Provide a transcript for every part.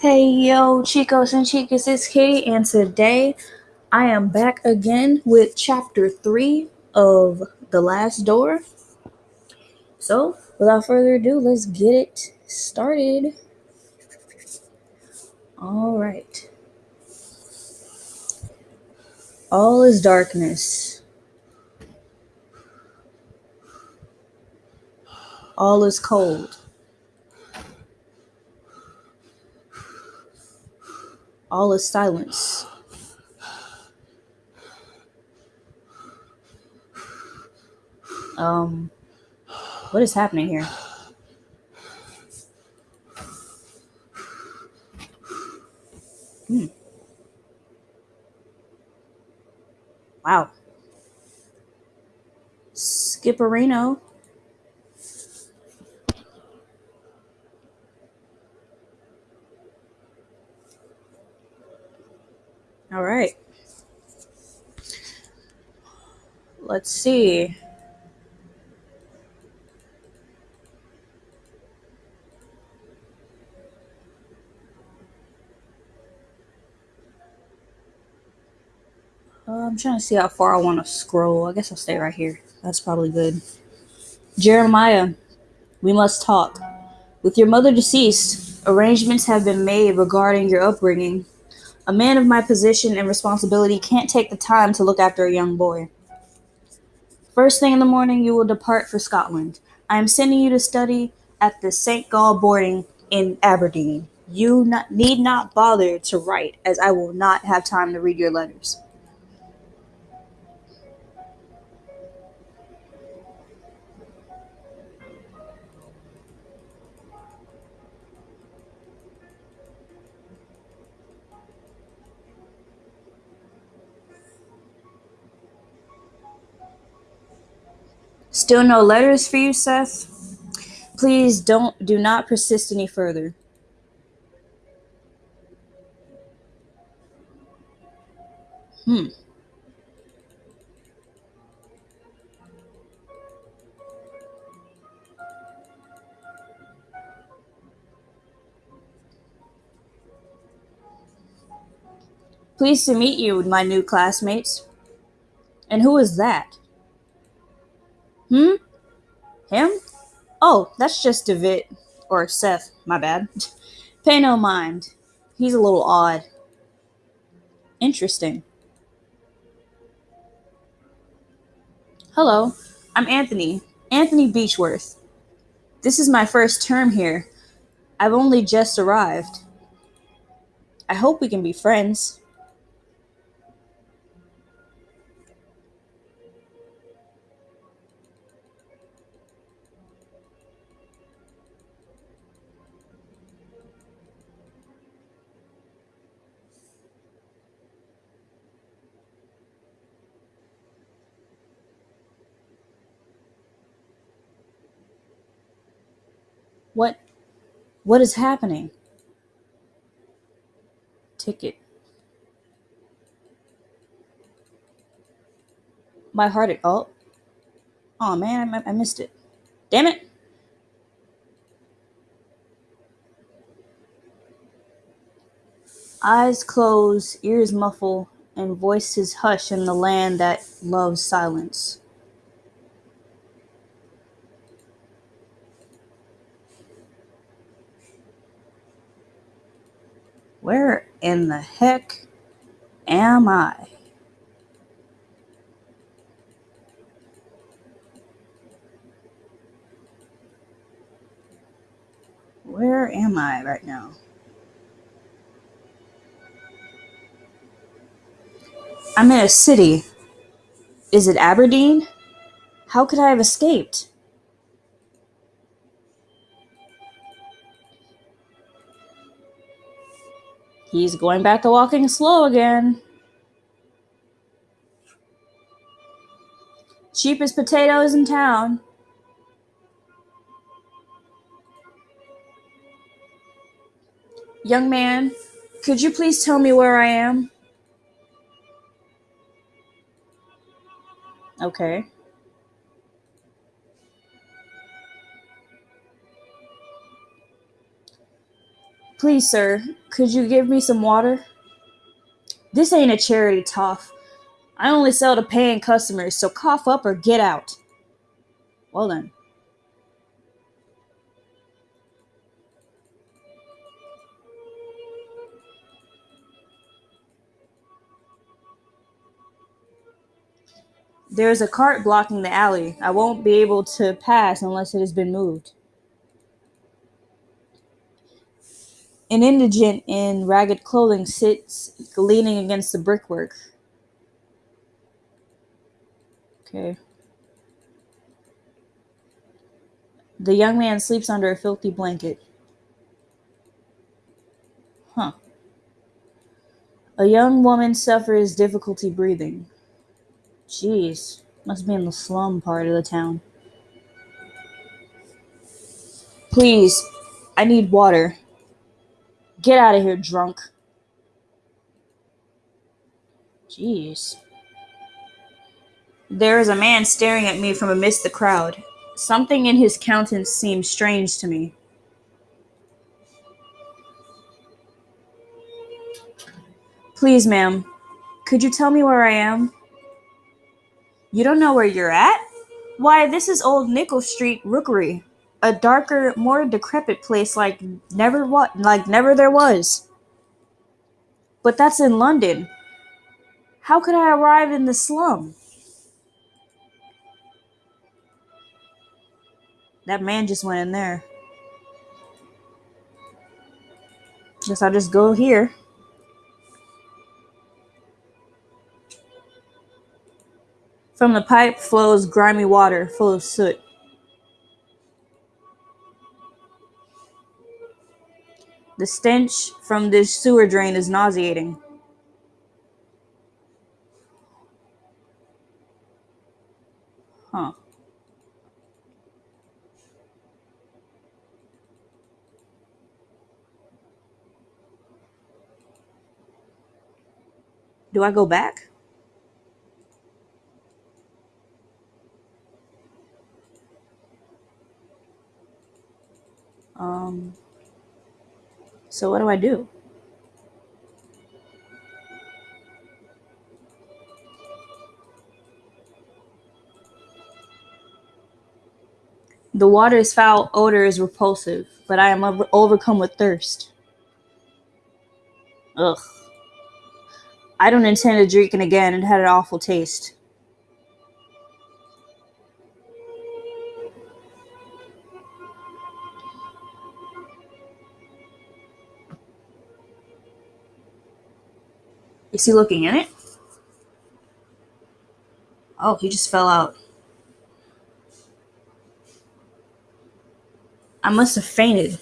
Hey yo, chicos and chicas, it's Kitty, and today I am back again with chapter 3 of The Last Door. So, without further ado, let's get it started. Alright. All is darkness. All is cold. All is silence. Um, what is happening here? Hmm. Wow. Skipperino. All right. Let's see. Uh, I'm trying to see how far I want to scroll. I guess I'll stay right here. That's probably good. Jeremiah, we must talk. With your mother deceased, arrangements have been made regarding your upbringing. A man of my position and responsibility can't take the time to look after a young boy. First thing in the morning, you will depart for Scotland. I am sending you to study at the St. Gall boarding in Aberdeen. You not, need not bother to write, as I will not have time to read your letters. Still no letters for you, Seth? Please don't do not persist any further. Hmm. Pleased to meet you, with my new classmates. And who is that? Hmm? Him? Oh, that's just David. Or Seth, my bad. Pay no mind. He's a little odd. Interesting. Hello, I'm Anthony. Anthony Beechworth. This is my first term here. I've only just arrived. I hope we can be friends. What is happening? Ticket. My heart at oh. Oh man, I, I missed it. Damn it. Eyes close, ears muffle, and voices hush in the land that loves silence. Where in the heck am I? Where am I right now? I'm in a city. Is it Aberdeen? How could I have escaped? He's going back to walking slow again. Cheapest potatoes in town. Young man, could you please tell me where I am? Okay. Please, sir, could you give me some water? This ain't a charity, Toff. I only sell to paying customers, so cough up or get out. Well then. There is a cart blocking the alley. I won't be able to pass unless it has been moved. An indigent in ragged clothing sits leaning against the brickwork. Okay. The young man sleeps under a filthy blanket. Huh. A young woman suffers difficulty breathing. Jeez, must be in the slum part of the town. Please, I need water. Get out of here, drunk. Jeez. There is a man staring at me from amidst the crowd. Something in his countenance seems strange to me. Please, ma'am, could you tell me where I am? You don't know where you're at? Why, this is Old Nichol Street Rookery, a darker, more decrepit place like never what like never there was. But that's in London. How could I arrive in the slum? That man just went in there. Guess I'll just go here. From the pipe flows grimy water full of soot. The stench from this sewer drain is nauseating. Huh. Do I go back? Um, so what do I do? The water's foul odor is repulsive, but I am over- overcome with thirst. Ugh. I don't intend to drink it again. It had an awful taste. Is he looking in it? Oh, he just fell out. I must have fainted.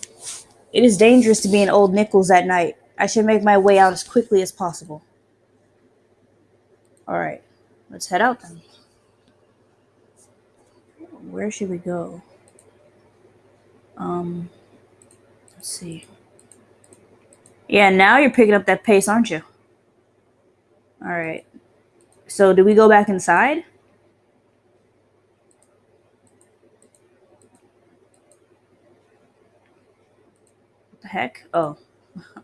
It is dangerous to be in Old Nichols at night. I should make my way out as quickly as possible. All right, let's head out then. Where should we go? Um, let's see. Yeah, now you're picking up that pace, aren't you? All right. So, do we go back inside? What the heck? Oh.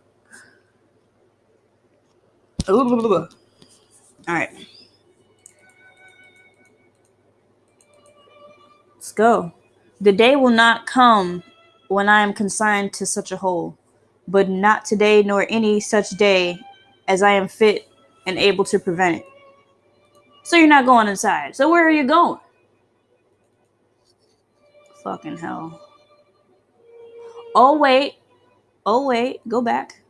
All right. Let's go. The day will not come when I am consigned to such a hole, but not today nor any such day as I am fit and able to prevent it. So you're not going inside. So where are you going? Fucking hell. Oh, wait. Oh, wait. Go back.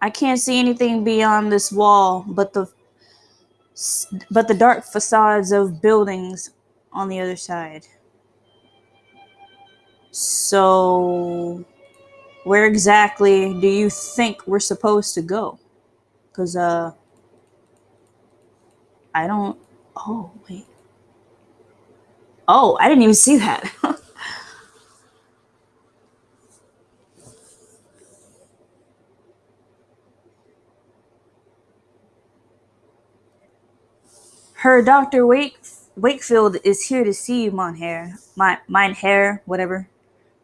I can't see anything beyond this wall but the but the dark facades of buildings on the other side. So where exactly do you think we're supposed to go? Cuz uh I don't Oh, wait. Oh, I didn't even see that. Her Dr. Wake Wakefield is here to see you, Monhair. My Mine Hair, whatever.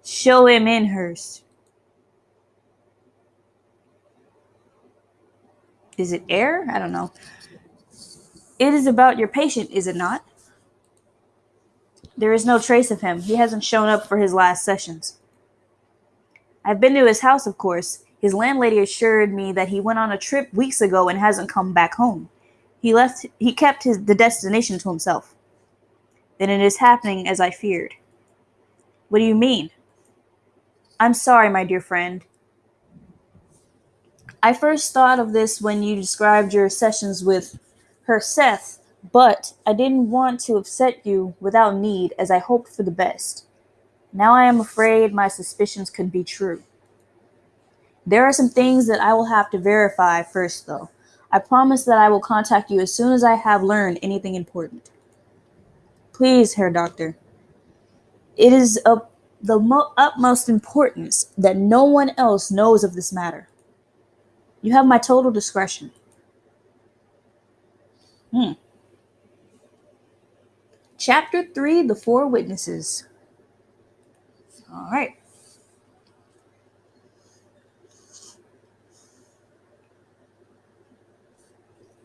Show him in, Hurst. Is it air? I don't know. It is about your patient, is it not? There is no trace of him. He hasn't shown up for his last sessions. I've been to his house, of course. His landlady assured me that he went on a trip weeks ago and hasn't come back home. He left he kept his the destination to himself. Then it is happening as I feared. What do you mean? I'm sorry, my dear friend. I first thought of this when you described your sessions with her Seth, but I didn't want to upset you without need, as I hoped for the best. Now I am afraid my suspicions could be true. There are some things that I will have to verify first, though. I promise that I will contact you as soon as I have learned anything important. Please, Herr Doctor. It is of the mo- utmost importance that no one else knows of this matter. You have my total discretion. Hmm. Chapter 3 The Four Witnesses. All right.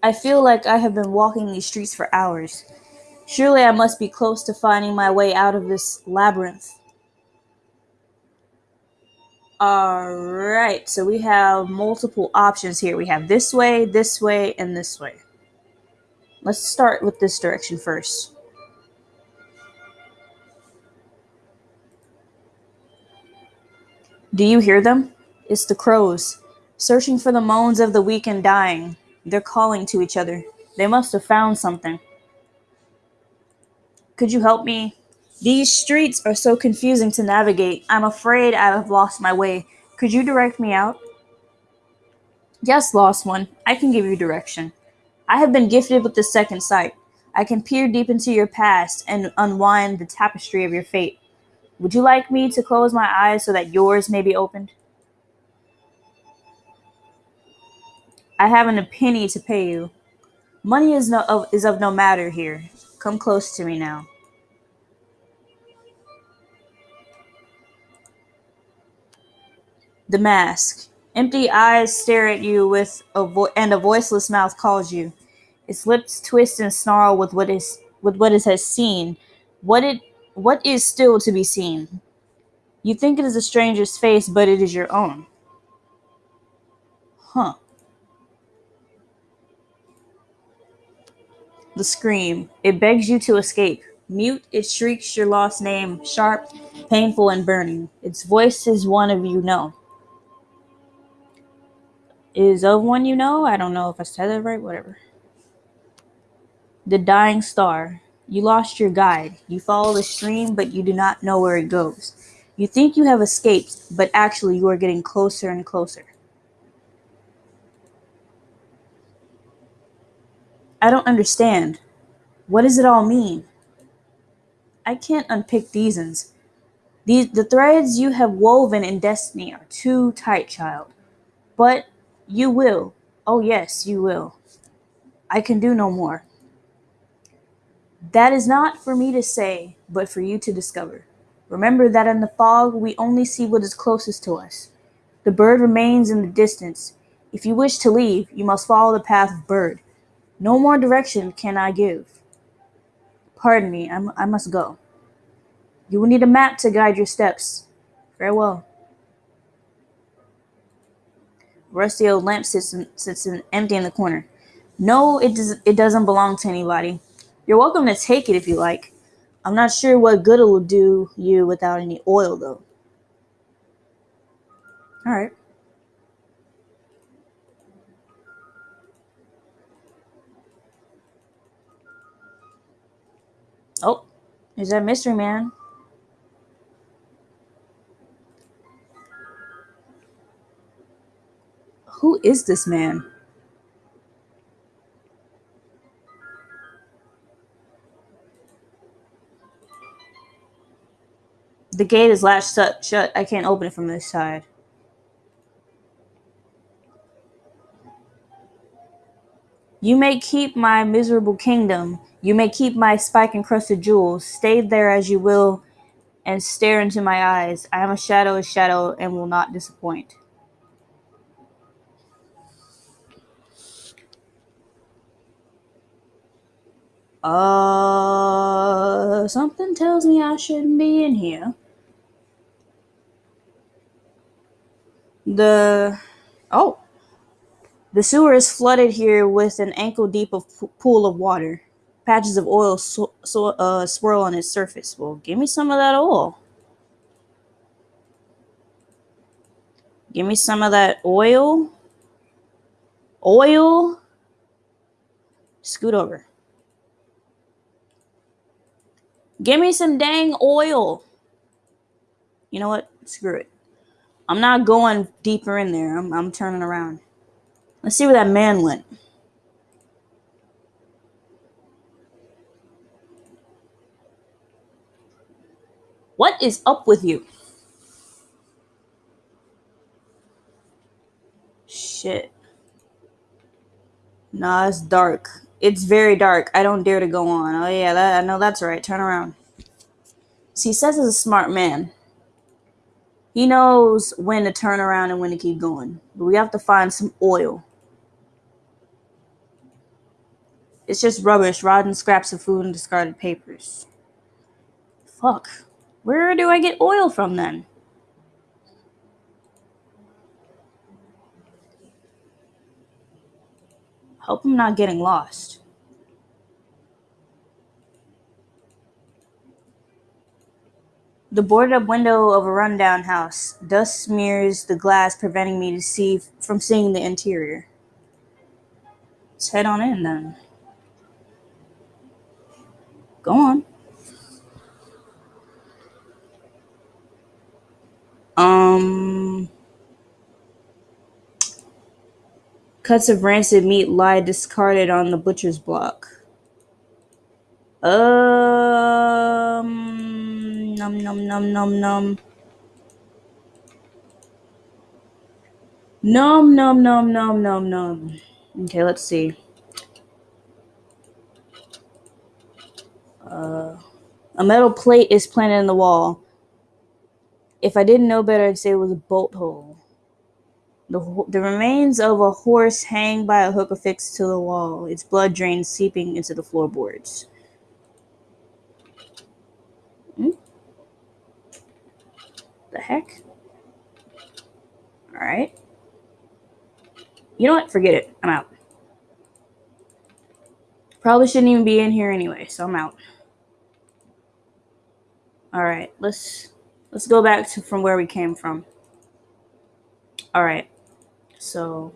I feel like I have been walking these streets for hours. Surely I must be close to finding my way out of this labyrinth. Alright, so we have multiple options here. We have this way, this way, and this way. Let's start with this direction first. Do you hear them? It's the crows, searching for the moans of the weak and dying. They're calling to each other. They must have found something. Could you help me? These streets are so confusing to navigate. I'm afraid I have lost my way. Could you direct me out? Yes, lost one. I can give you direction. I have been gifted with the second sight. I can peer deep into your past and unwind the tapestry of your fate. Would you like me to close my eyes so that yours may be opened? I haven't a penny to pay you. Money is no of, is of no matter here. Come close to me now. The mask. Empty eyes stare at you with a vo- and a voiceless mouth calls you. Its lips twist and snarl with what is with what it has seen. What it what is still to be seen. You think it is a stranger's face, but it is your own. Huh. The scream. It begs you to escape. Mute, it shrieks your lost name, sharp, painful, and burning. Its voice is one of you know. Is of one you know? I don't know if I said that right, whatever. The dying star. You lost your guide. You follow the stream, but you do not know where it goes. You think you have escaped, but actually you are getting closer and closer. I don't understand. What does it all mean? I can't unpick these ends. These, the threads you have woven in destiny are too tight, child. But you will. Oh, yes, you will. I can do no more. That is not for me to say, but for you to discover. Remember that in the fog we only see what is closest to us. The bird remains in the distance. If you wish to leave, you must follow the path of bird. No more direction can I give. Pardon me, I, I must go. You will need a map to guide your steps. Farewell. Rusty old lamp sits, in, sits in, empty in the corner. No, it, does, it doesn't belong to anybody. You're welcome to take it if you like. I'm not sure what good it will do you without any oil, though. All right. Oh, is that mystery man? Who is this man? The gate is latched shut. I can't open it from this side. You may keep my miserable kingdom. You may keep my spike encrusted jewels. Stay there as you will and stare into my eyes. I am a shadow, a shadow, and will not disappoint. Uh, something tells me I shouldn't be in here. The oh, the sewer is flooded here with an ankle deep of pool of water. Patches of oil so, so, uh, swirl on its surface. Well, give me some of that oil. Give me some of that oil. Oil. Scoot over. Give me some dang oil. You know what? Screw it. I'm not going deeper in there. I'm, I'm turning around. Let's see where that man went. What is up with you? Shit. Nah, it's dark. It's very dark. I don't dare to go on. Oh yeah, that, I know that's right. Turn around. See, Seth is a smart man. He knows when to turn around and when to keep going. But we have to find some oil. It's just rubbish, rotten scraps of food and discarded papers. Fuck. Where do I get oil from then? Hope I'm not getting lost. The boarded up window of a rundown house. Dust smears the glass, preventing me to see from seeing the interior. Let's head on in then. Go on. Um cuts of rancid meat lie discarded on the butcher's block. Um num num num num num. Num num num num num num. Okay, let's see. Uh, a metal plate is planted in the wall. If I didn't know better, I'd say it was a bolt hole. The, the remains of a horse hang by a hook affixed to the wall, its blood drains seeping into the floorboards. Hmm? The heck? Alright. You know what? Forget it. I'm out. Probably shouldn't even be in here anyway, so I'm out. Alright, let's let's go back to from where we came from. Alright. So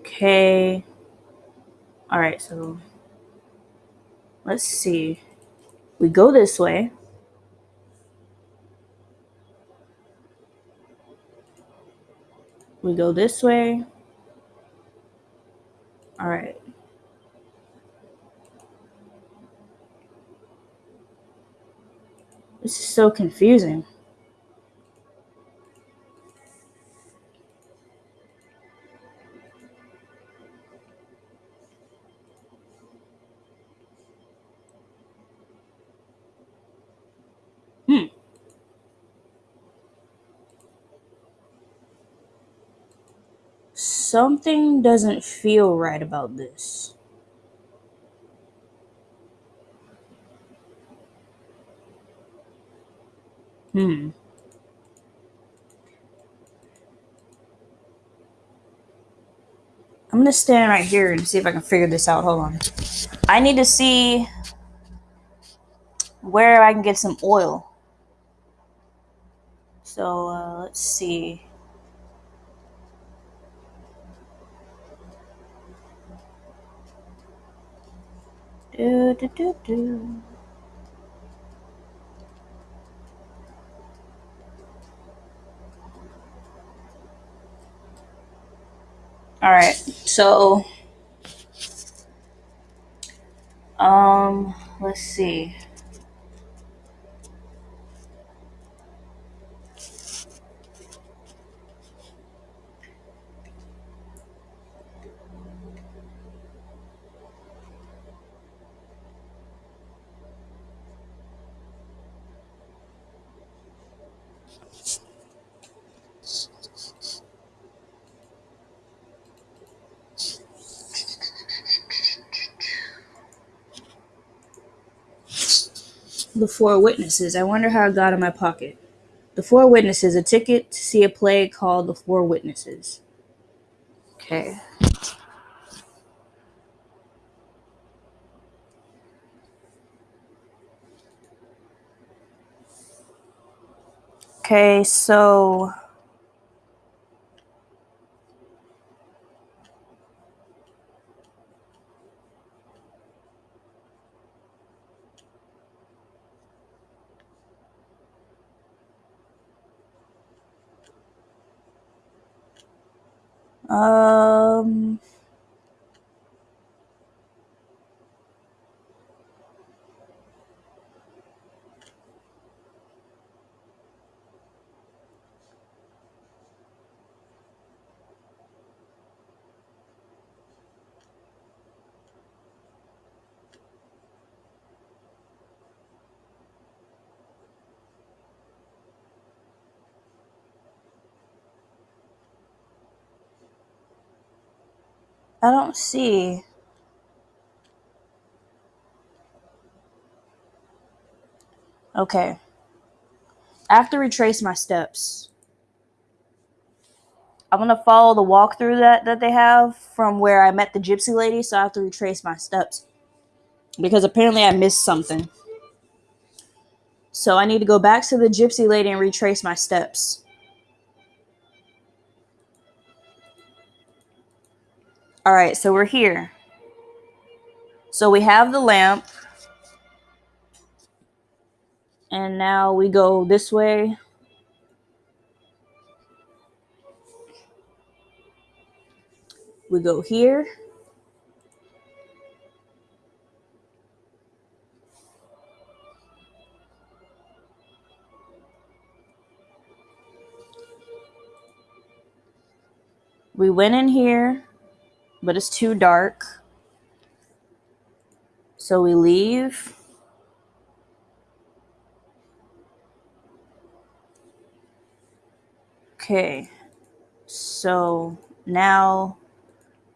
okay. Alright, so let's see. We go this way. We go this way. Alright. This is so confusing. Something doesn't feel right about this. Hmm. I'm gonna stand right here and see if I can figure this out. Hold on. I need to see where I can get some oil. So uh, let's see. Do, do, do, do. All right. So um let's see. The Four Witnesses. I wonder how it got in my pocket. The Four Witnesses, a ticket to see a play called The Four Witnesses. Okay. Okay, so um I don't see. Okay. I have to retrace my steps. I'm gonna follow the walkthrough that, that they have from where I met the gypsy lady, so I have to retrace my steps. Because apparently I missed something. So I need to go back to the gypsy lady and retrace my steps. Alright, so we're here. So we have the lamp. And now we go this way. We go here. We went in here, but it's too dark. So we leave. Okay. So now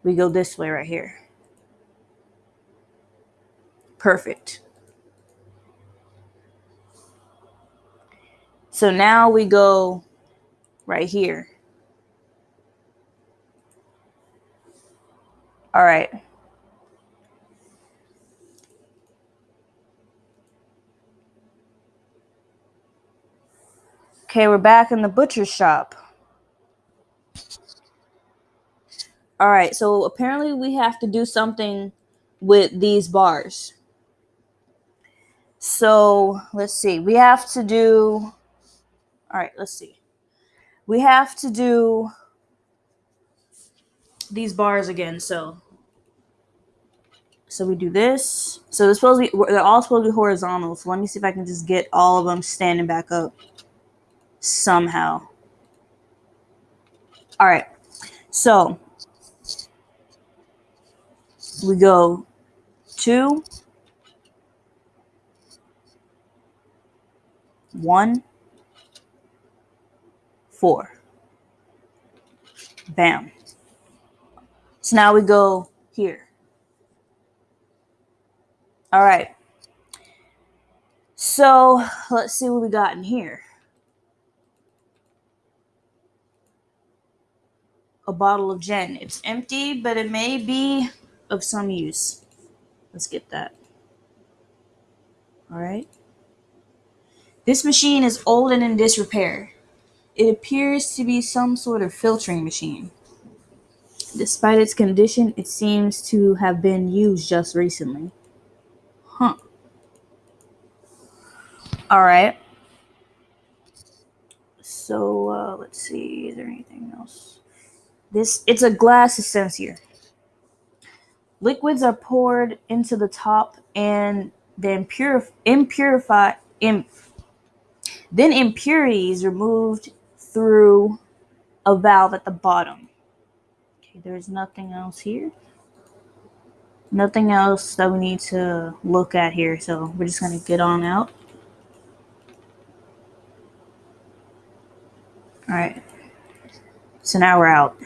we go this way right here. Perfect. So now we go right here. All right. Okay, we're back in the butcher's shop. All right, so apparently we have to do something with these bars. So let's see. We have to do. All right, let's see. We have to do these bars again. So, so we do this. So they're supposed to be. They're all supposed to be horizontal. So let me see if I can just get all of them standing back up somehow. All right. So we go two, one, four. Bam. So now we go here. All right. So let's see what we got in here. A bottle of gin. It's empty, but it may be of some use. Let's get that. All right. This machine is old and in disrepair. It appears to be some sort of filtering machine. Despite its condition, it seems to have been used just recently. Huh. All right. So uh, let's see. Is there anything else? This it's a glass dispenser. Liquids are poured into the top and then purif- impurify imp- then impurities removed through a valve at the bottom. Okay, there's nothing else here. Nothing else that we need to look at here, so we're just gonna get on out. All right. So now we're out.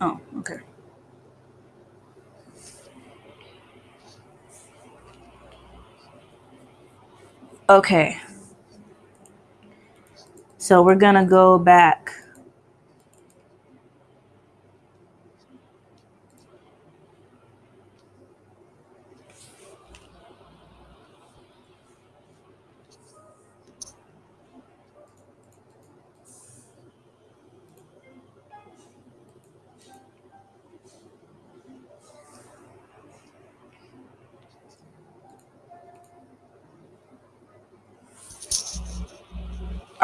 Oh, okay. Okay. So we're gonna go back.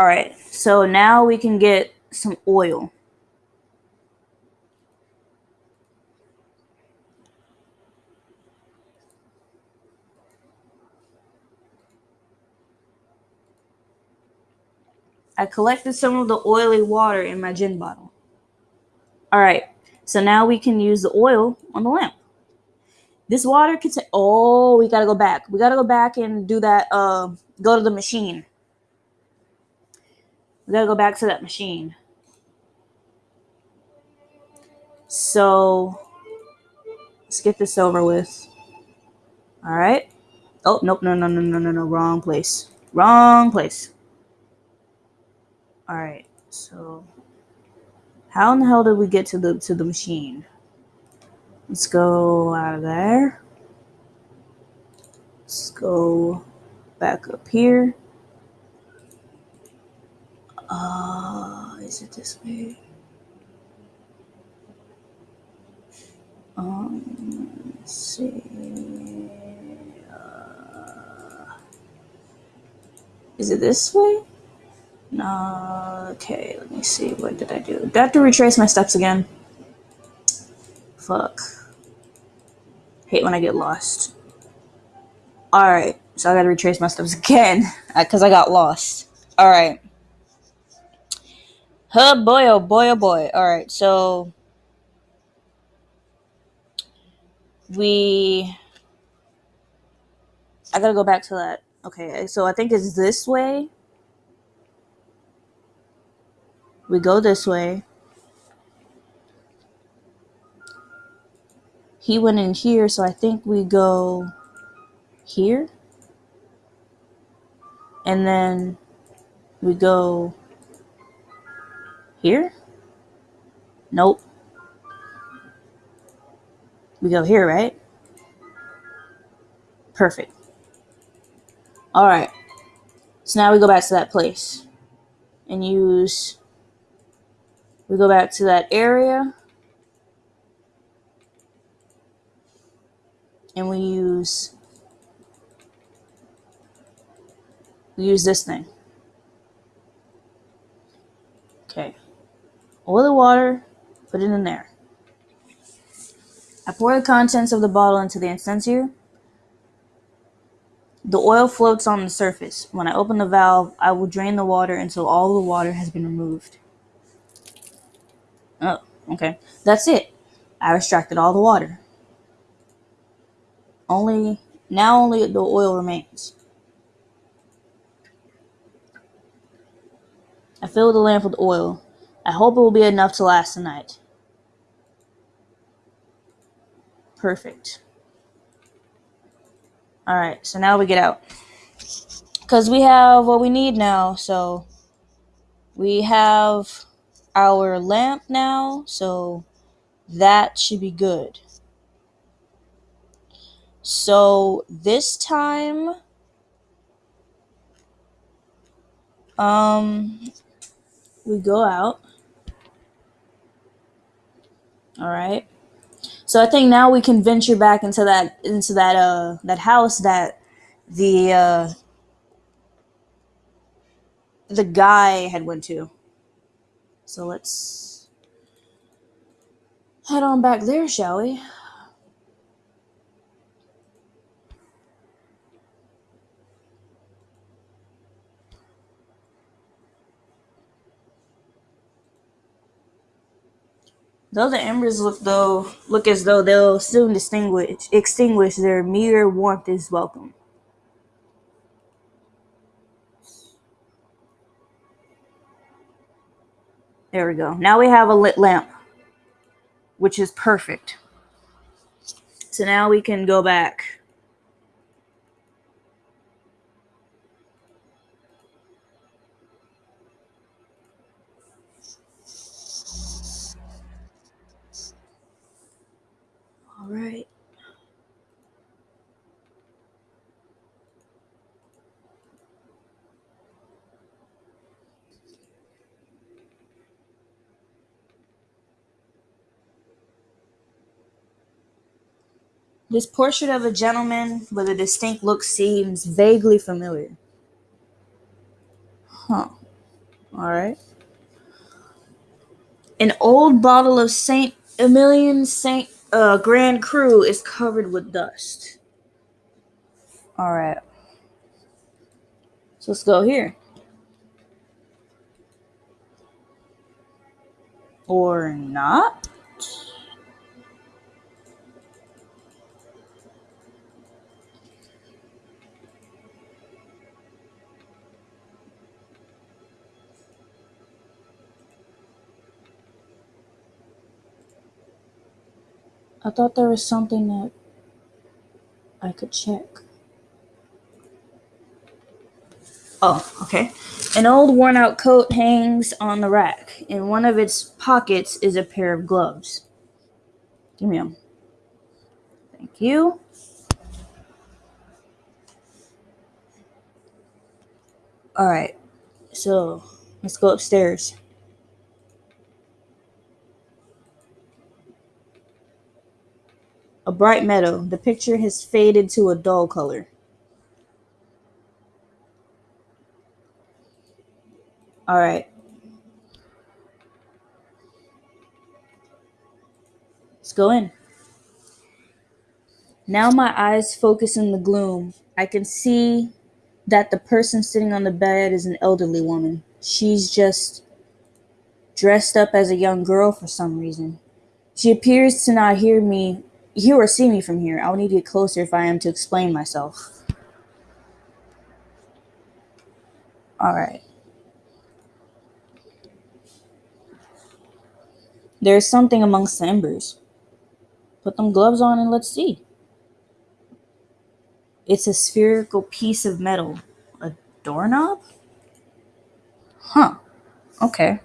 All right. So now we can get some oil. I collected some of the oily water in my gin bottle. All right. So now we can use the oil on the lamp. This water can say, oh, we gotta go back. We gotta go back and do that. Uh, go to the machine. We gotta go back to that machine. So let's get this over with. All right. Oh, nope. No, no, no, no, no, no. Wrong place. Wrong place. All right. So how in the hell did we get to the to the machine? Let's go out of there. Let's go back up here. Uh, is it this way? Um, let's see. Uh, is it this way? No. Okay, let me see. What did I do? Do I have to retrace my steps again? Fuck. Hate when I get lost. Alright, so I gotta retrace my steps again because I got lost. Alright. Oh boy, oh boy, oh boy. Alright, so we. I gotta go back to that. Okay, so I think it's this way. We go this way. he went in here, so I think we go here. And then we go here. Nope. We go here, right? Perfect. All right. So now we go back to that place and use, we go back to that area and we use we use this thing. Okay. Oil the water, put it in there. I pour the contents of the bottle into the incendiary. The oil floats on the surface. When I open the valve, I will drain the water until all the water has been removed. Oh, okay. That's it. I extracted all the water. Only now only the oil remains. I fill the lamp with oil. I hope it will be enough to last the night. Perfect. Alright, so now we get out. Because we have what we need now, so we have our lamp now, so that should be good. So this time, um, we go out. All right. So I think now we can venture back into that into that uh that house that the uh the guy had went to. So let's head on back there, shall we? Though the embers look though look as though they'll soon distinguish extinguish, their mere warmth is welcome. There we go. Now we have a lit lamp. which is perfect. So now we can go back. All right. This portrait of a gentleman with a distinct look seems vaguely familiar. Huh. Alright. An old bottle of Saint Emilion Saint uh, Grand Cru is covered with dust. Alright. So let's go here. Or not? I thought there was something that I could check. Oh, okay. An old worn out coat hangs on the rack. In one of its pockets is a pair of gloves. Give me them. Thank you. Alright, so let's go upstairs. A bright meadow. The picture has faded to a dull color. Alright. Let's go in. Now my eyes focus in the gloom. I can see that the person sitting on the bed is an elderly woman. She's just dressed up as a young girl for some reason. She appears to not hear me, hear or see me from here. I'll need to get closer if I am to explain myself. Alright. There's something amongst the embers. Put them gloves on and let's see. It's a spherical piece of metal. A doorknob? Huh. Okay.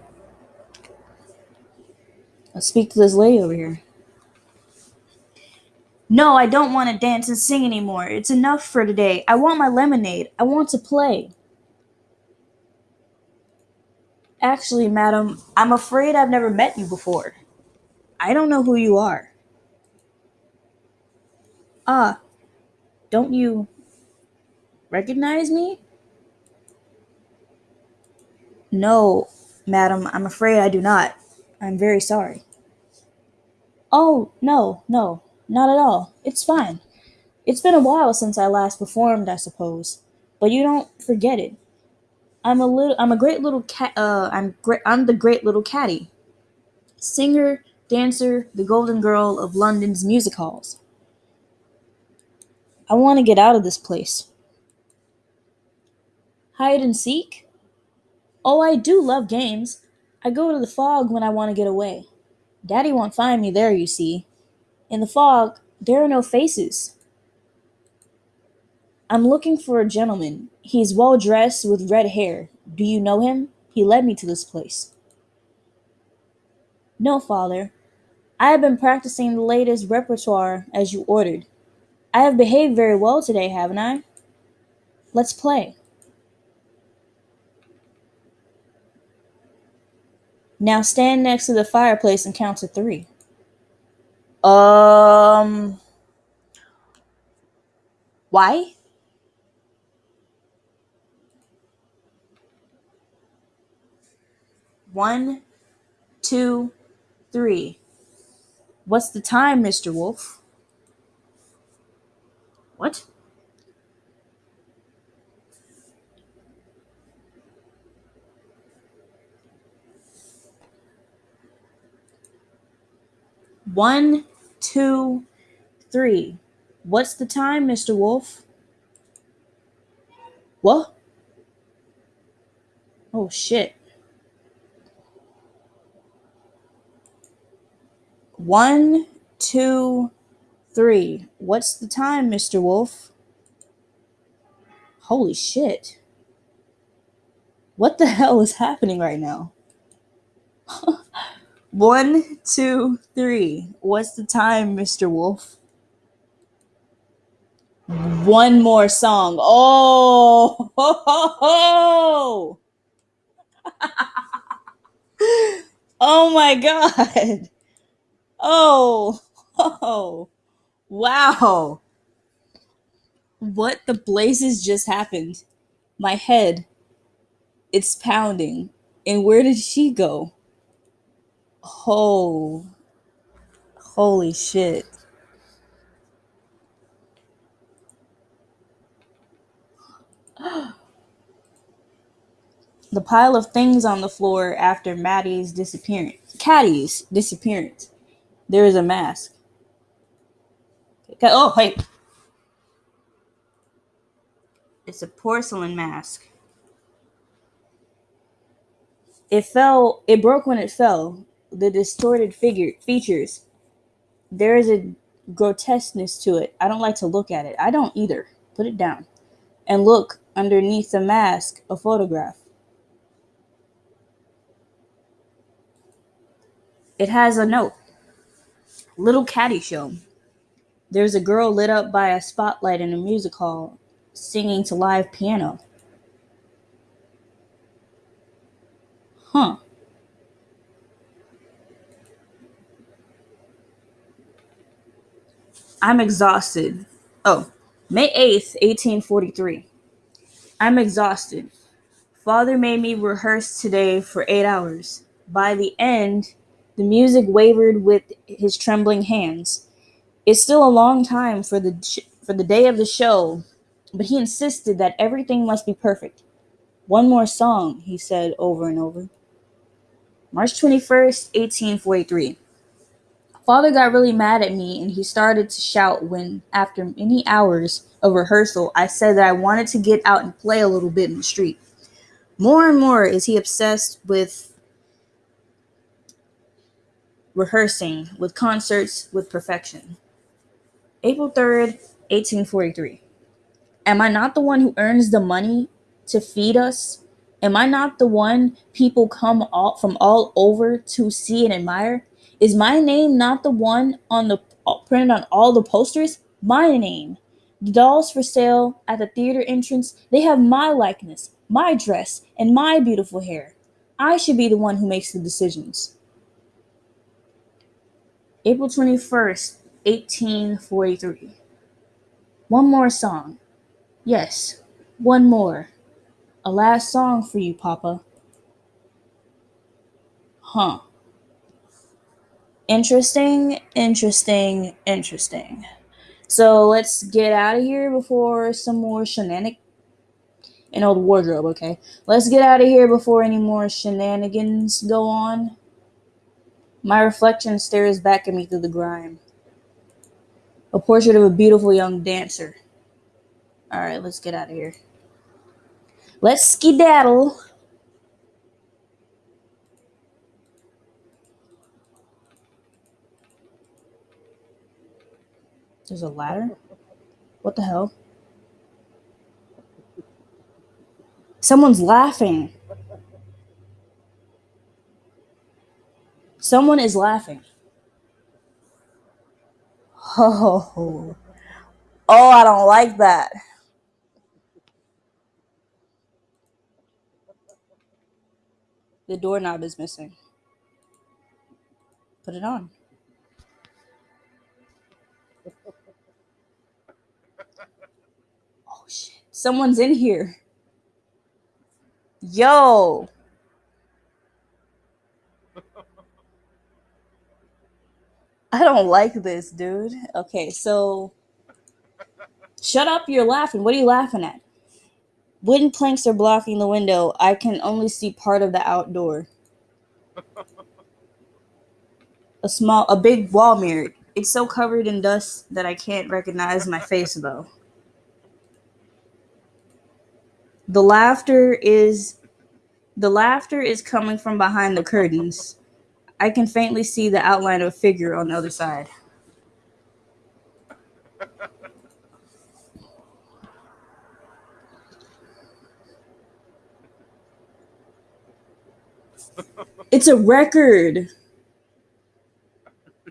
Let's speak to this lady over here. No, I don't want to dance and sing anymore. It's enough for today. I want my lemonade. I want to play. Actually, madam, I'm afraid I've never met you before. I don't know who you are. Ah, don't you recognize me? No, madam, I'm afraid I do not. I'm very sorry. Oh, no, no, not at all. It's fine. It's been a while since I last performed, I suppose. But you don't forget it. I'm a little I'm a great little cat uh I'm great I'm the great little caddy, Singer, dancer, the golden girl of London's music halls. I want to get out of this place. Hide and seek? Oh, I do love games. I go to the fog when I want to get away. Daddy won't find me there, you see. In the fog, there are no faces. I'm looking for a gentleman. He's well dressed with red hair. Do you know him? He led me to this place. No, father. I have been practicing the latest repertoire as you ordered. I have behaved very well today, haven't I? Let's play. Now stand next to the fireplace and count to three. Um. Why? One, two, three. What's the time, Mr. Wolf? What? One, two, three. What's the time, Mr. Wolf? What? Oh shit. One, two, three. What's the time, Mr. Wolf? Holy shit. What the hell is happening right now? One, two, three. What's the time, Mr. Wolf? One more song. Oh, ho, ho, ho. oh my god. Oh, oh, wow. What the blazes just happened? My head, it's pounding. And where did she go? Oh, holy shit. the pile of things on the floor after Maddie's disappearance. Caddy's disappearance. There is a mask. Oh, wait. It's a porcelain mask. It fell, it broke when it fell. The distorted figure features. There is a grotesqueness to it. I don't like to look at it. I don't either. Put it down. And look underneath the mask, a photograph. It has a note. Little Caddy Show. There's a girl lit up by a spotlight in a music hall singing to live piano. Huh. I'm exhausted. Oh, May 8th, 1843. I'm exhausted. Father made me rehearse today for eight hours. By the end, the music wavered with his trembling hands. It's still a long time for the for the day of the show, but he insisted that everything must be perfect. One more song, he said over and over. March 21st, 1843. Father got really mad at me and he started to shout when, after many hours of rehearsal, I said that I wanted to get out and play a little bit in the street. More and more is he obsessed with rehearsing, with concerts, with perfection. April 3rd, 1843. Am I not the one who earns the money to feed us? Am I not the one people come all, from all over to see and admire? Is my name not the one on the uh, printed on all the posters? My name. The dolls for sale at the theater entrance, they have my likeness, my dress, and my beautiful hair. I should be the one who makes the decisions. April 21st, 1843. One more song. Yes, one more. A last song for you, Papa. Huh. Interesting, interesting, interesting. So let's get out of here before some more shenanigans. An old wardrobe, okay? Let's get out of here before any more shenanigans go on. My reflection stares back at me through the grime. A portrait of a beautiful young dancer. Alright, let's get out of here. Let's skedaddle. There's a ladder? What the hell? Someone's laughing. Someone is laughing. Oh, oh, I don't like that. The doorknob is missing. Put it on. Shit. Someone's in here. Yo. I don't like this, dude. Okay, so shut up, you're laughing. What are you laughing at? Wooden planks are blocking the window. I can only see part of the outdoor. A small a big wall mirror. It's so covered in dust that I can't recognize my face though. The laughter is the laughter is coming from behind the curtains. I can faintly see the outline of a figure on the other side. It's a record.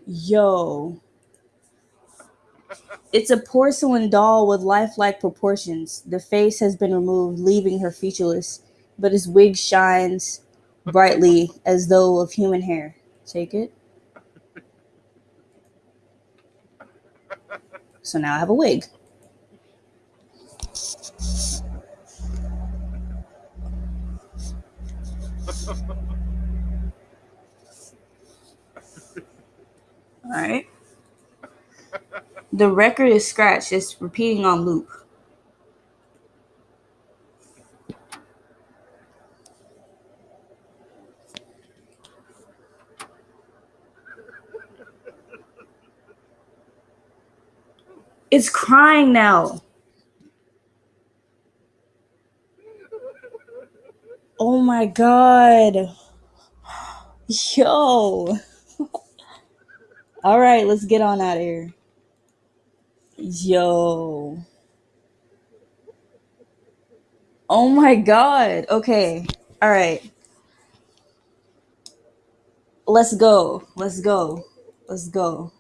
Yo. It's a porcelain doll with lifelike proportions. The face has been removed, leaving her featureless, but his wig shines brightly as though of human hair. Take it. So now I have a wig. All right. The record is scratched. It's repeating on loop. It's crying now. Oh my god. Yo. All right, let's get on out of here. Yo. Oh my god. Okay. All right. Let's go. Let's go. Let's go.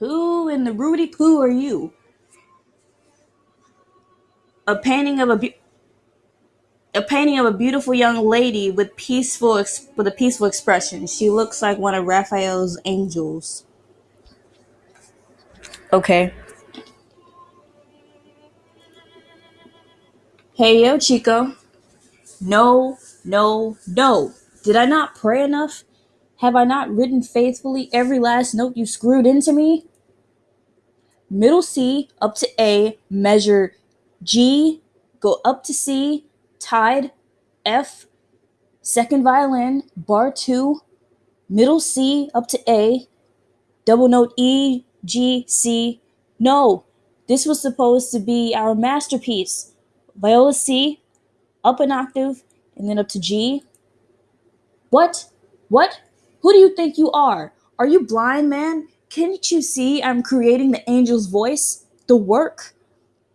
Who in the Rudy Poo are you? A painting of a a painting of a beautiful young lady with peaceful with a peaceful expression. She looks like one of Raphael's angels. Okay. Hey yo, Chico. No, no, no. Did I not pray enough? Have I not written faithfully every last note you screwed into me? Middle C up to A, measure G, go up to C, tied, F, second violin, bar two, middle C up to A, double note E, G, C. No, this was supposed to be our masterpiece. Viola C, up an octave, and then up to G. What? What? Who do you think you are? Are you blind, man? Can't you see I'm creating the angel's voice? The work?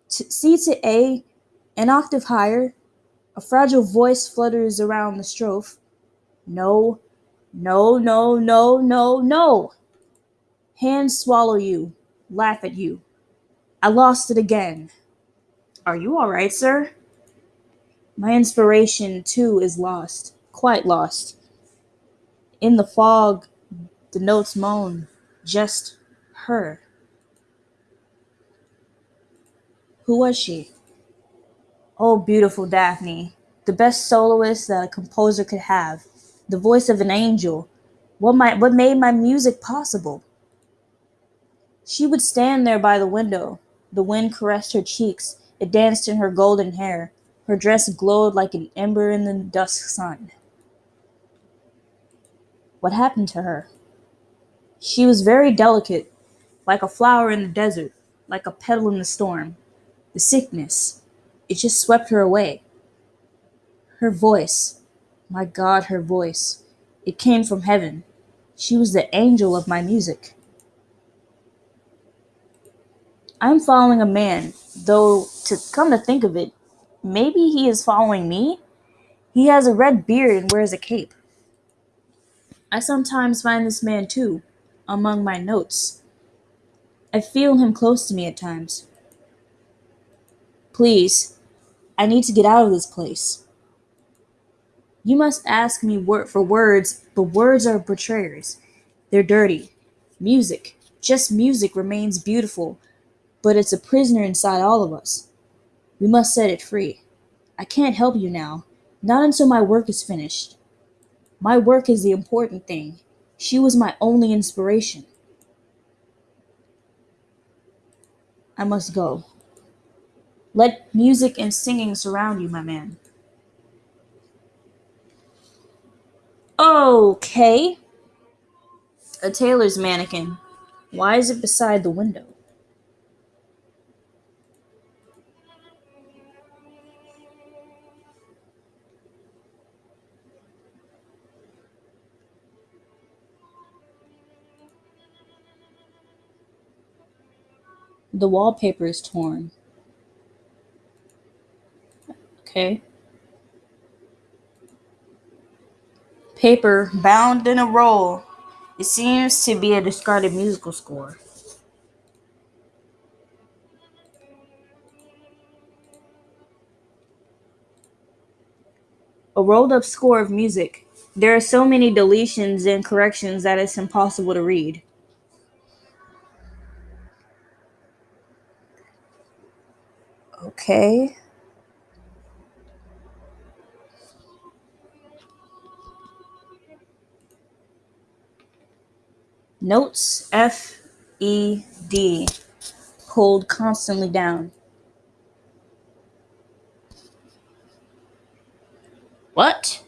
C to A, an octave higher, a fragile voice flutters around the strophe. No, no, no, no, no, no. Hands swallow you, laugh at you. I lost it again. Are you all right, sir? My inspiration, too, is lost, quite lost. In the fog, the notes moan, just her. Who was she? Oh, beautiful Daphne, the best soloist that a composer could have, the voice of an angel. What, my, what made my music possible? She would stand there by the window. The wind caressed her cheeks, it danced in her golden hair. Her dress glowed like an ember in the dusk sun. What happened to her? She was very delicate, like a flower in the desert, like a petal in the storm. The sickness, it just swept her away. Her voice, my God, her voice, it came from heaven. She was the angel of my music. I'm following a man, though to come to think of it, maybe he is following me. He has a red beard and wears a cape. I sometimes find this man too, among my notes. I feel him close to me at times. Please, I need to get out of this place. You must ask me word for words, but words are betrayers. They're dirty. Music, just music, remains beautiful, but it's a prisoner inside all of us. We must set it free. I can't help you now, not until my work is finished. My work is the important thing. She was my only inspiration. I must go. Let music and singing surround you, my man. Okay. A tailor's mannequin. Why is it beside the window? The wallpaper is torn. Okay. Paper bound in a roll. It seems to be a discarded musical score. A rolled up score of music. There are so many deletions and corrections that it's impossible to read. Okay. Notes F E D pulled constantly down. What?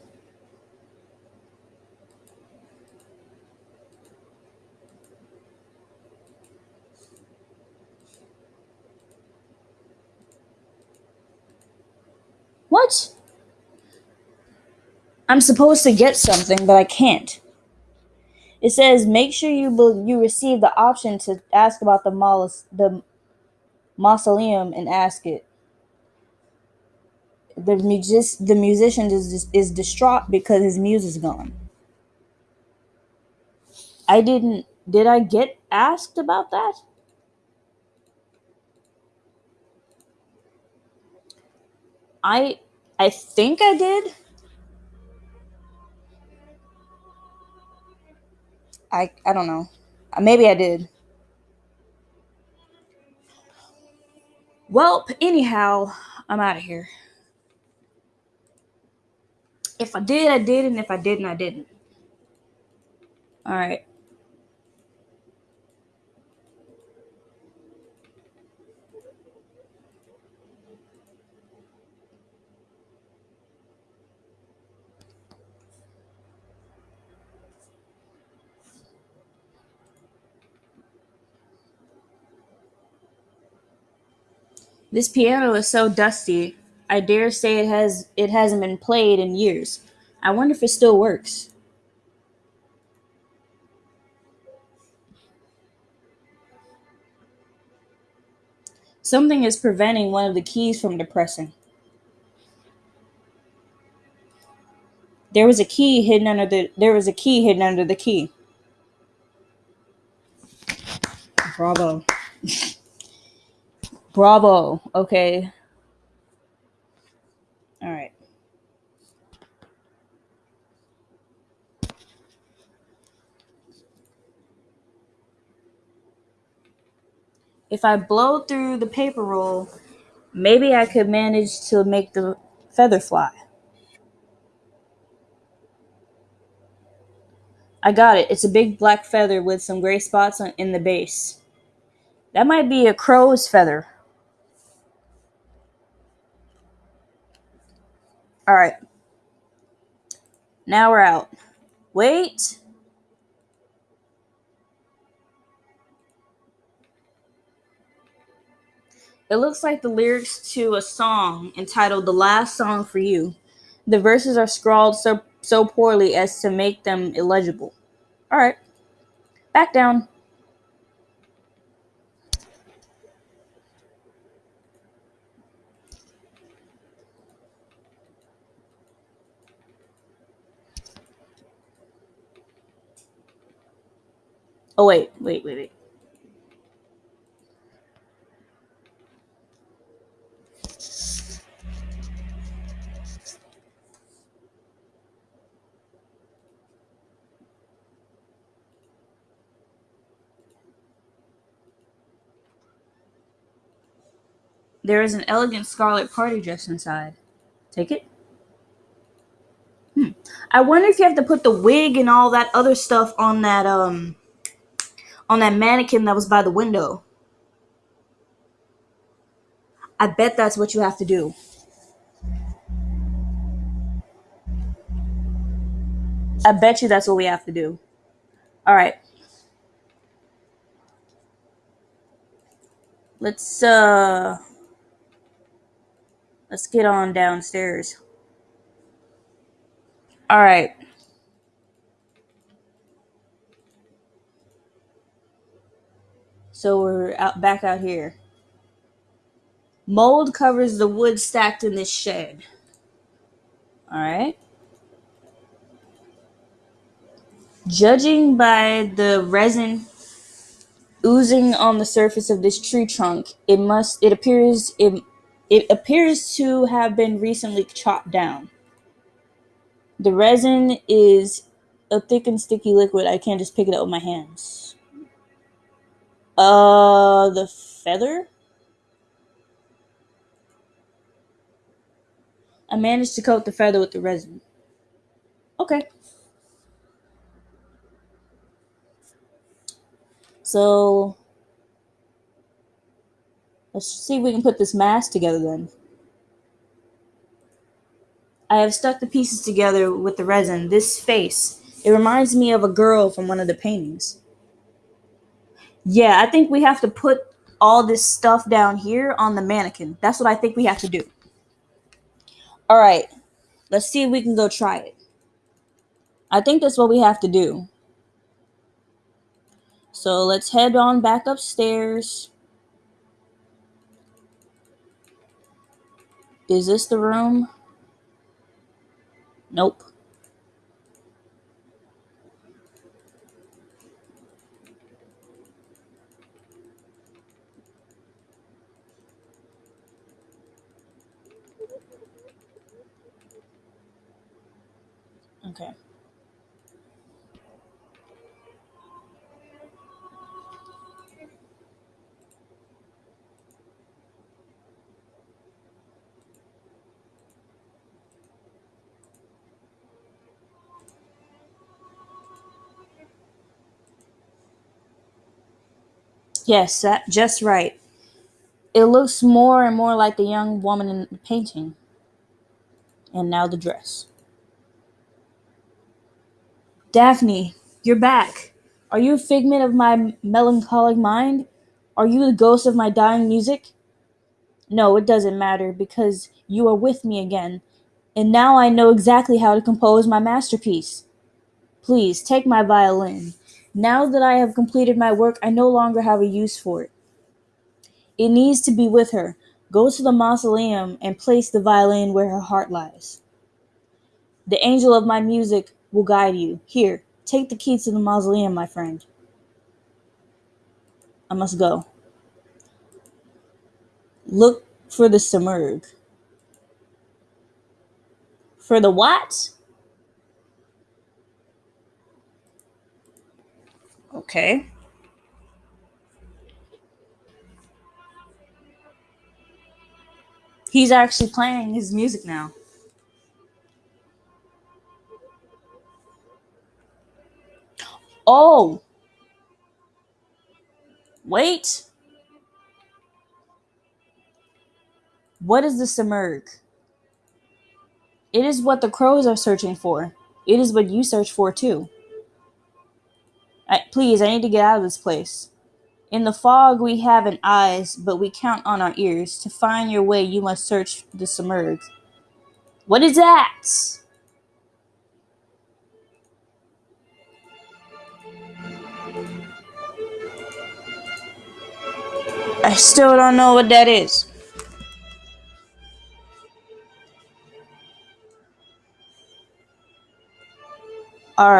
What? I'm supposed to get something, but I can't. It says make sure you you receive the option to ask about the molus- the mausoleum and ask it. The music the musician is is distraught because his muse is gone. I didn't. Did I get asked about that? I I think I did. I I don't know. Uh, maybe I did. Well, anyhow, I'm out of here. If I did, I did, and if I didn't, I didn't. All right. This piano is so dusty. I dare say it has it hasn't been played in years. I wonder if it still works. Something is preventing one of the keys from depressing. There was a key hidden under the there was a key hidden under the key. Bravo. Bravo. Okay. All right. If I blow through the paper roll, maybe I could manage to make the feather fly. I got it. It's a big black feather with some gray spots on, in the base. That might be a crow's feather. All right. Now we're out. Wait. It looks like the lyrics to a song entitled The Last Song for You. The verses are scrawled so so poorly as to make them illegible. All right. Back down. Oh wait, wait, wait, wait. There is an elegant scarlet party dress inside. Take it. Hmm. I wonder if you have to put the wig and all that other stuff on that um on that mannequin that was by the window. I bet that's what you have to do. I bet you that's what we have to do. All right. Let's uh let's get on downstairs. All right. So we're out back out here. Mold covers the wood stacked in this shed. All right. Judging by the resin oozing on the surface of this tree trunk, it must it appears it it appears to have been recently chopped down. The resin is a thick and sticky liquid. I can't just pick it up with my hands. Uh, the feather? I managed to coat the feather with the resin. Okay. So let's see if we can put this mask together then. I have stuck the pieces together with the resin. This face, it reminds me of a girl from one of the paintings. Yeah, I think we have to put all this stuff down here on the mannequin. That's what I think we have to do. All right, let's see if we can go try it. I think that's what we have to do. So let's head on back upstairs. Is this the room? Nope. Okay. Yes, that just right. It looks more and more like the young woman in the painting. And now the dress. Daphne, you're back. Are you a figment of my melancholic mind? Are you the ghost of my dying music? No, it doesn't matter because you are with me again, and now I know exactly how to compose my masterpiece. Please take my violin. Now that I have completed my work, I no longer have a use for it. It needs to be with her. Go to the mausoleum and place the violin where her heart lies. The angel of my music will guide you. Here, take the key to the mausoleum, my friend. I must go. Look for the Simurgh. For the what? Okay. He's actually playing his music now. Oh! Wait! What is the Simurgh? It is what the crows are searching for. It is what you search for too. I, please, I need to get out of this place. In the fog we have an eyes, but we count on our ears. To find your way, you must search the Simurgh. What is that? I still don't know what that is. All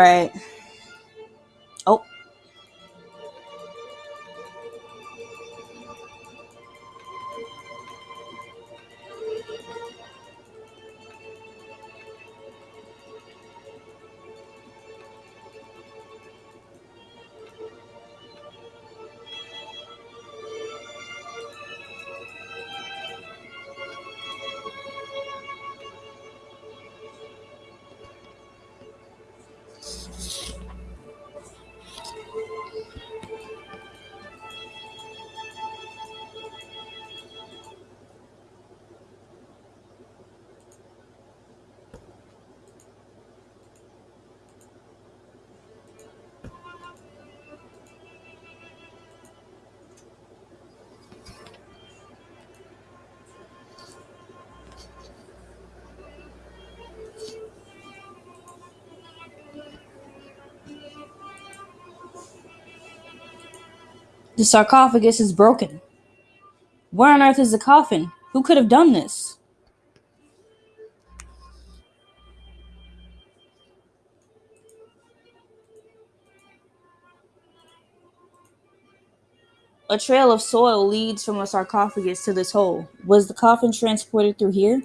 The sarcophagus is broken. Where on earth is the coffin? Who could have done this? A trail of soil leads from the sarcophagus to this hole. Was the coffin transported through here?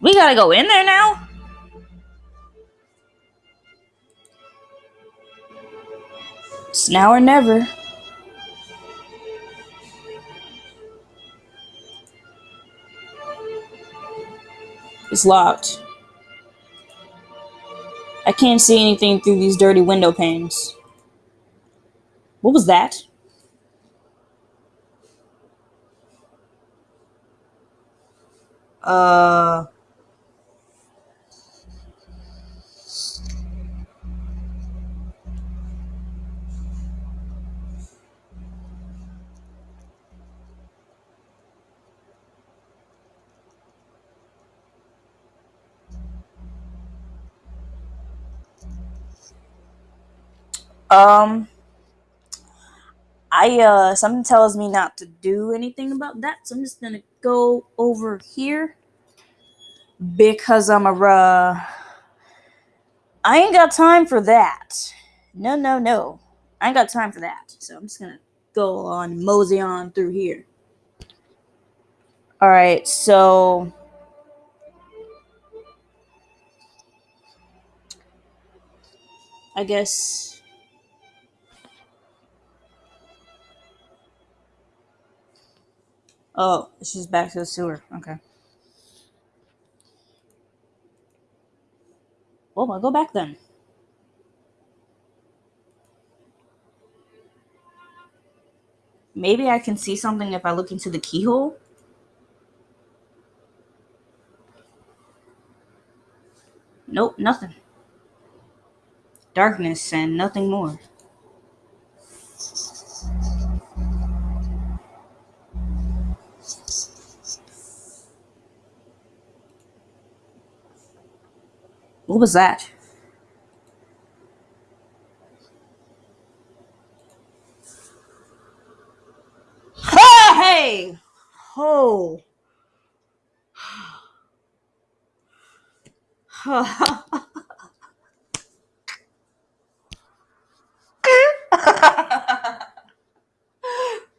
We gotta go in there now? It's now or never. It's locked. I can't see anything through these dirty window panes. What was that? Uh. Um, I uh, something tells me not to do anything about that, so I'm just gonna go over here because I'm a uh, I ain't got time for that. No, no, no, I ain't got time for that. So I'm just gonna go on mosey on through here. All right, so. I guess Oh, she's back to the sewer. Okay. Oh, well, I'll go back then. Maybe I can see something if I look into the keyhole. Nope, nothing. Darkness and nothing more. What was that? Hey! Oh.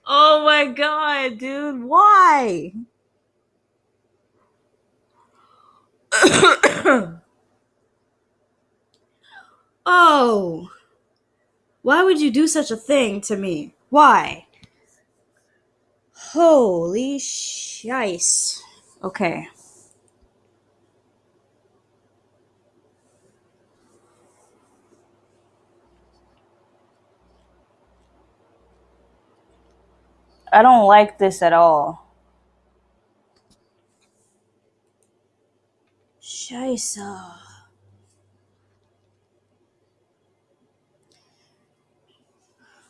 oh my god, dude. Why? oh. Why would you do such a thing to me? Why? Holy shice. Okay. I don't like this at all. Scheiße.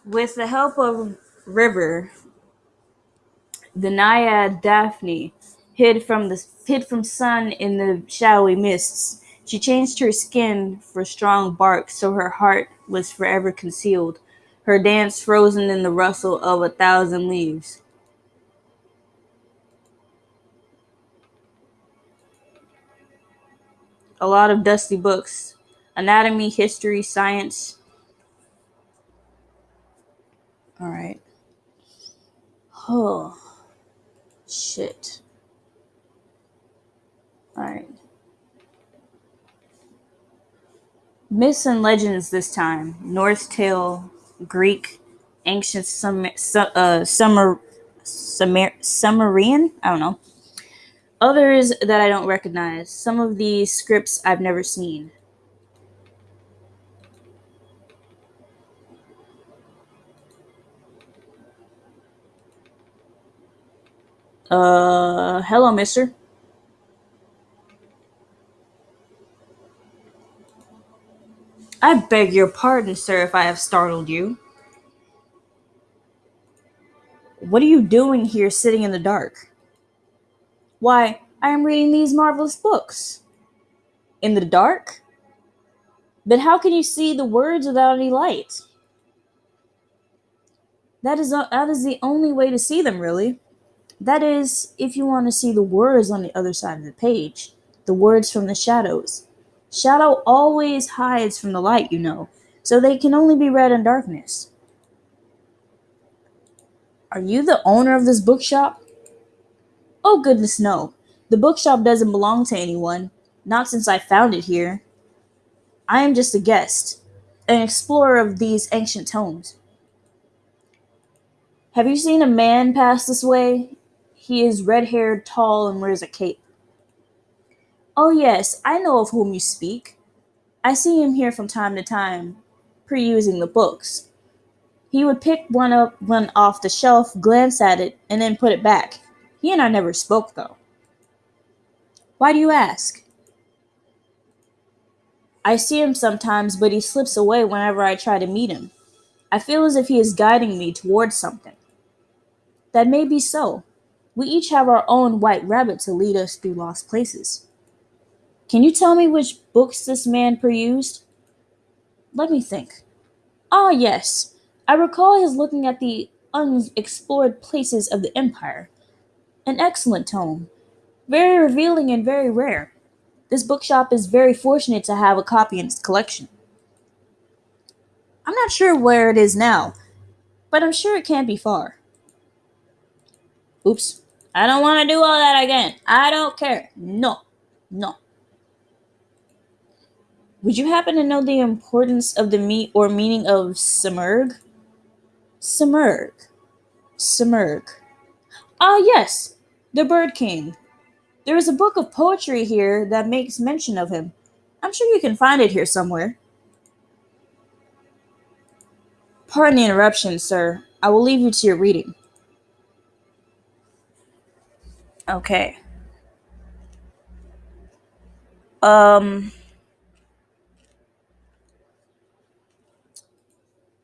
With the help of River, the naiad Daphne hid from the hid from sun in the shadowy mists. She changed her skin for strong bark, so her heart was forever concealed, her dance frozen in the rustle of a thousand leaves. A lot of dusty books. Anatomy, history, science. Alright. Oh. Shit. Alright. Myths and legends this time. Norse tale, Greek, ancient Sum- Su- uh, Summer, Sumer- Sumerian? I don't know. Others that I don't recognize. Some of these scripts I've never seen. Uh, hello, mister. I beg your pardon, sir, if I have startled you. What are you doing here sitting in the dark? Why, I am reading these marvelous books. In the dark? But how can you see the words without any light? That is, that is the only way to see them, really. That is, if you want to see the words on the other side of the page, the words from the shadows. Shadow always hides from the light, you know, so they can only be read in darkness. Are you the owner of this bookshop? Oh, goodness, no. The bookshop doesn't belong to anyone, not since I found it here. I am just a guest, an explorer of these ancient tomes. Have you seen a man pass this way? He is red haired, tall, and wears a cape. Oh, yes, I know of whom you speak. I see him here from time to time, perusing the books. He would pick one up one off the shelf, glance at it, and then put it back. He and I never spoke, though. Why do you ask? I see him sometimes, but he slips away whenever I try to meet him. I feel as if he is guiding me towards something. That may be so. We each have our own white rabbit to lead us through lost places. Can you tell me which books this man perused? Let me think. Ah, yes. I recall his looking at the unexplored places of the Empire. An excellent tome. Very revealing and very rare. This bookshop is very fortunate to have a copy in its collection. I'm not sure where it is now, but I'm sure it can't be far. Oops. I don't want to do all that again. I don't care. No. No. Would you happen to know the importance of the meat or meaning of Simurgh? Simurgh. Simurgh. Ah, yes, the Bird King. There is a book of poetry here that makes mention of him. I'm sure you can find it here somewhere. Pardon the interruption, sir. I will leave you to your reading. Okay. Um.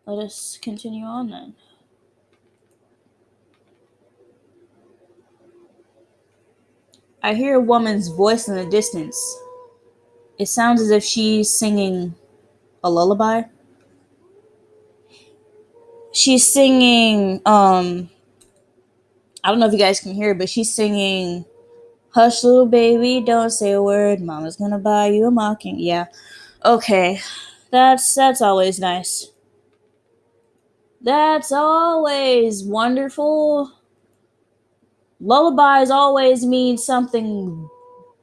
Let us continue on then. I hear a woman's voice in the distance. It sounds as if she's singing a lullaby. She's singing, um, I don't know if you guys can hear but she's singing, Hush, little baby, don't say a word. Mama's gonna buy you a mocking. Yeah. Okay. That's that's always nice. That's always wonderful. Lullabies always mean something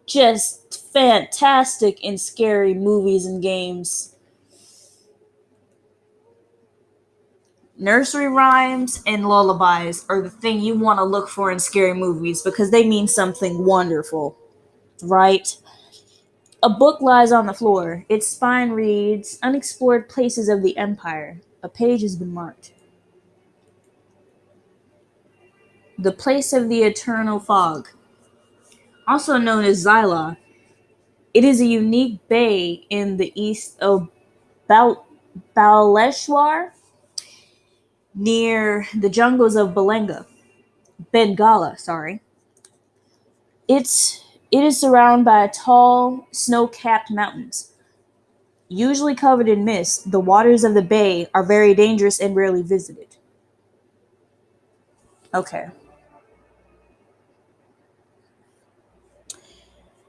just fantastic in scary movies and games. Nursery rhymes and lullabies are the thing you want to look for in scary movies because they mean something wonderful, right? A book lies on the floor. Its spine reads Unexplored Places of the Empire. A page has been marked. The Place of the Eternal Fog. Also known as Zyla, it is a unique bay in the east of Bal- Baleshwar near the jungles of Belenga, Bengala, sorry. It's it is surrounded by tall, snow-capped mountains. Usually covered in mist, the waters of the bay are very dangerous and rarely visited. Okay.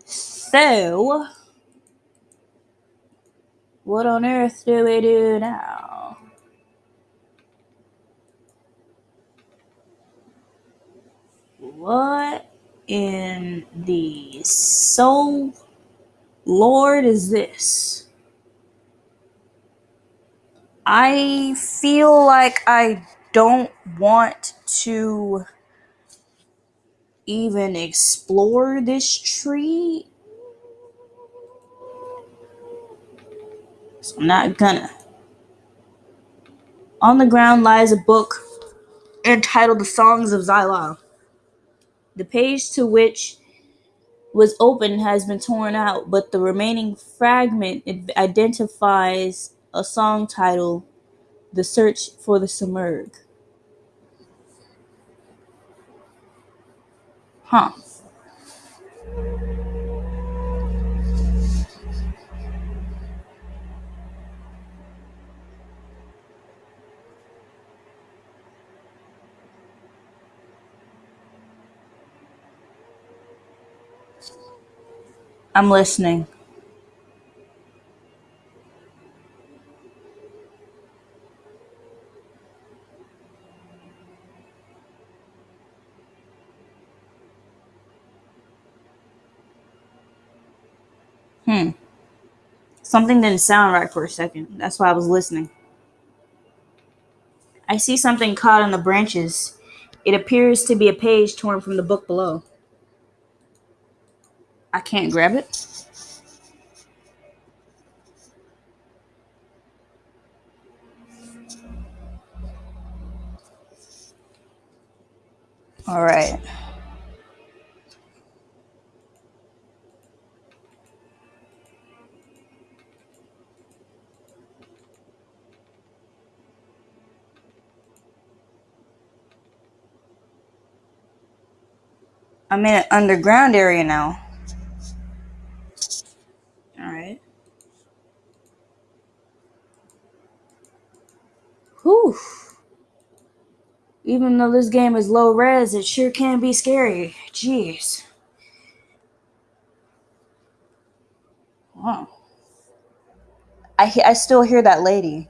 So, what on earth do we do now? What in the soul lord is this? I feel like I don't want to even explore this tree. So I'm not gonna. On the ground lies a book entitled The Songs of Zyla. The page to which was open has been torn out, but the remaining fragment identifies a song titled The Search for the Simurgh. Huh. I'm listening. Hmm. Something didn't sound right for a second. That's why I was listening. I see something caught in the branches. It appears to be a page torn from the book below. I can't grab it. All right. I'm in an underground area now. All right. Whew. Even though this game is low res, it sure can be scary. Jeez. Wow. I I still hear that lady.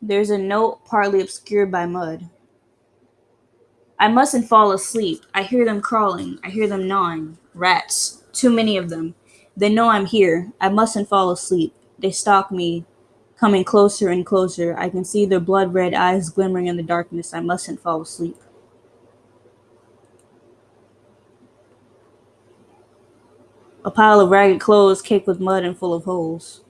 There's a note partly obscured by mud. I mustn't fall asleep. I hear them crawling. I hear them gnawing. Rats. Too many of them. They know I'm here. I mustn't fall asleep. They stalk me, coming closer and closer. I can see their blood red eyes glimmering in the darkness. I mustn't fall asleep. A pile of ragged clothes caked with mud and full of holes.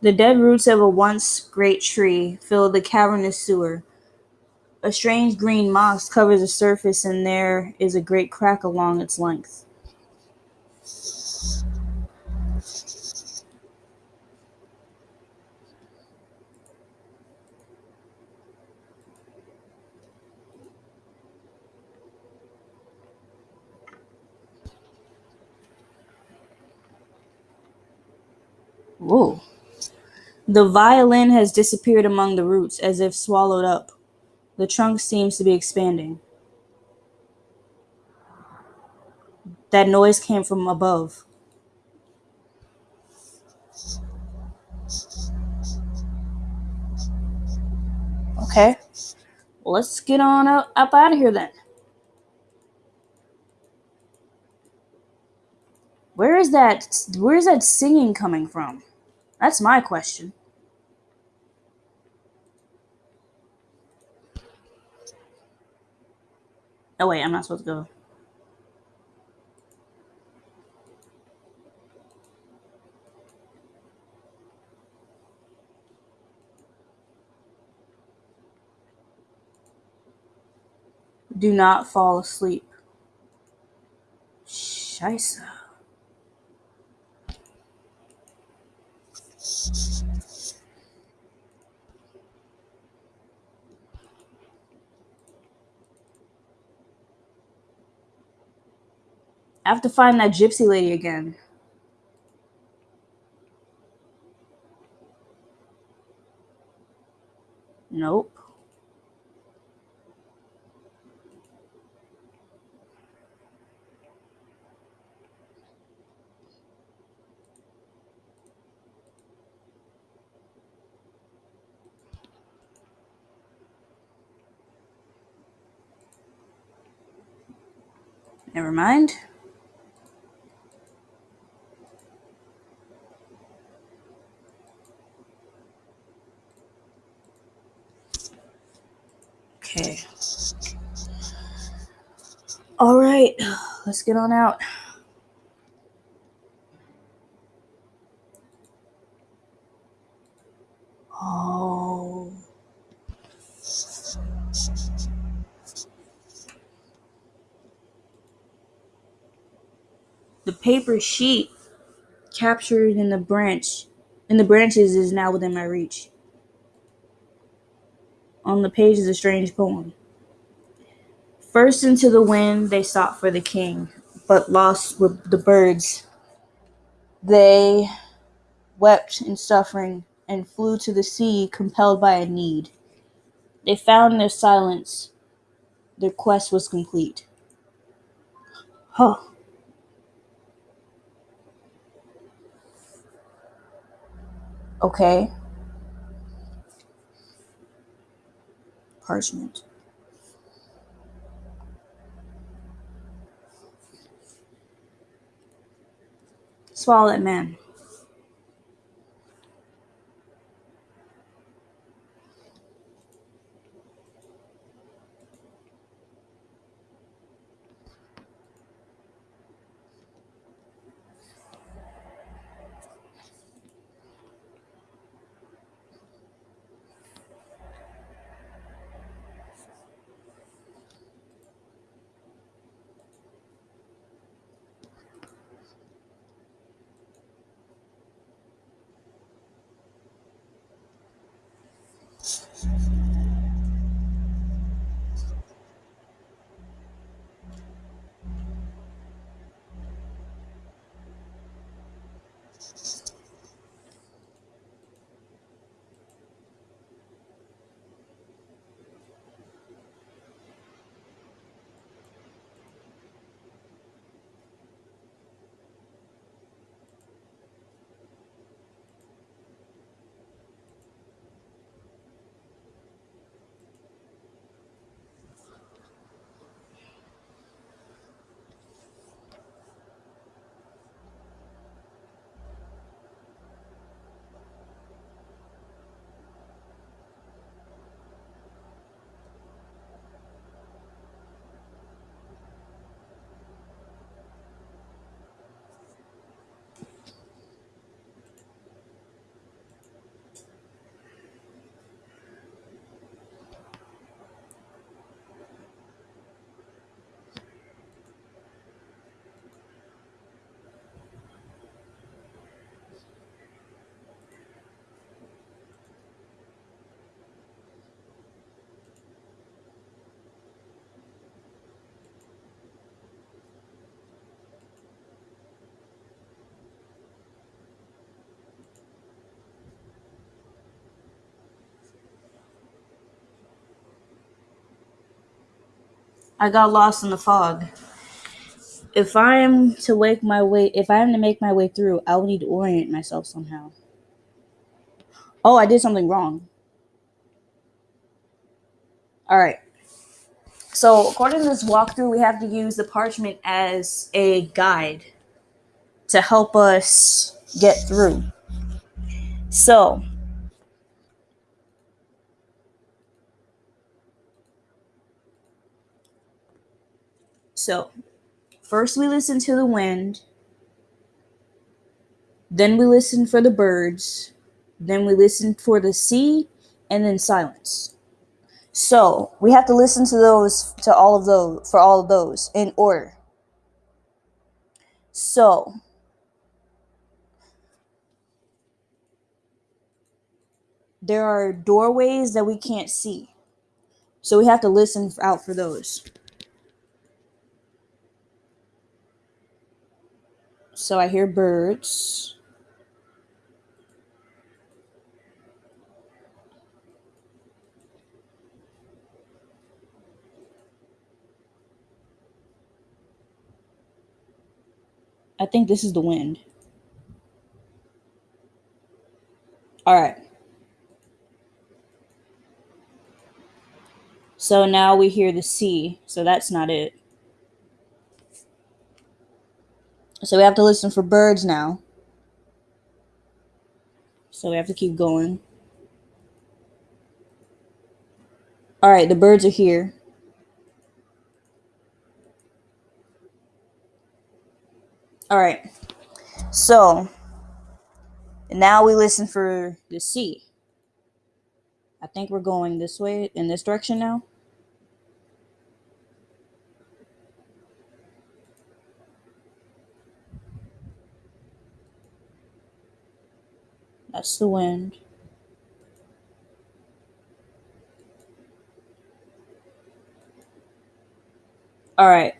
The dead roots of a once great tree fill the cavernous sewer. A strange green moss covers the surface, and there is a great crack along its length. Whoa. The violin has disappeared among the roots, as if swallowed up. The trunk seems to be expanding. That noise came from above. Okay. Let's get on up, up out of here then. Where is that where is that singing coming from? That's my question. Oh wait, I'm not supposed to go. Do not fall asleep. Scheisse. I have to find that gypsy lady again. Nope. Never mind. Okay. All right, let's get on out. Oh. The paper sheet captured in the branch in the branches is now within my reach. On the page is a strange poem. First into the wind they sought for the king, but lost were the birds They wept in suffering and flew to the sea, compelled by a need. They found their silence their quest was complete. Huh. Okay. Parchment. Swallow that man. I got lost in the fog. If I am to wake my way, if I am to make my way through, I will need to orient myself somehow. Oh, I did something wrong. All right. So, according to this walkthrough, we have to use the parchment as a guide to help us get through. So, so first we listen to the wind, then we listen for the birds, then we listen for the sea, and then silence. So we have to listen to those, to all of those, for all of those in order. So there are doorways that we can't see. So we have to listen out for those. So I hear birds. I think this is the wind. All right. So now we hear the sea. So that's not it. So we have to listen for birds now. So we have to keep going. All right, the birds are here. All right. So now we listen for the sea. I think we're going this way in this direction now. That's the wind. All right.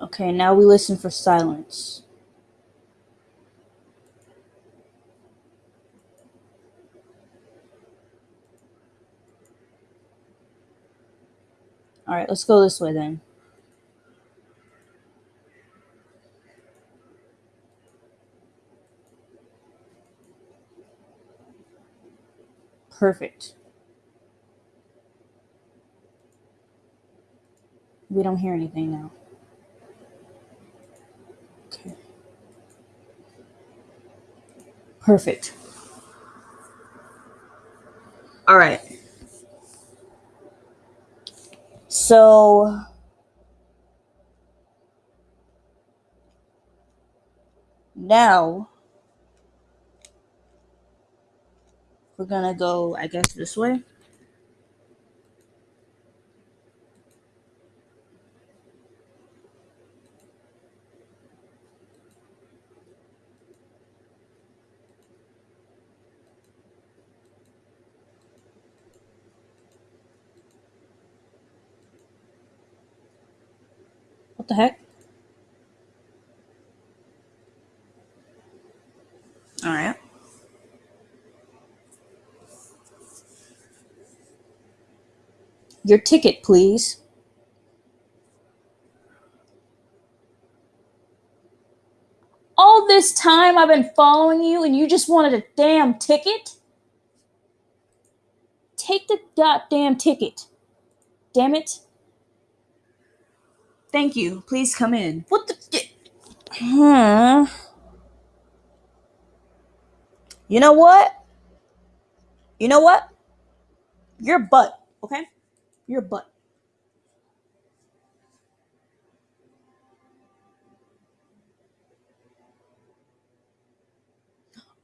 Okay, now we listen for silence. All right, let's go this way then. Perfect. We don't hear anything now. Okay. Perfect. All right. So now we're gonna go, I guess, this way. What the heck? All right. Your ticket, please. All this time I've been following you and you just wanted a damn ticket? Take the goddamn ticket. Damn it. Thank you. Please come in. What the. Hmm. You know what? You know what? Your butt, okay? Your butt.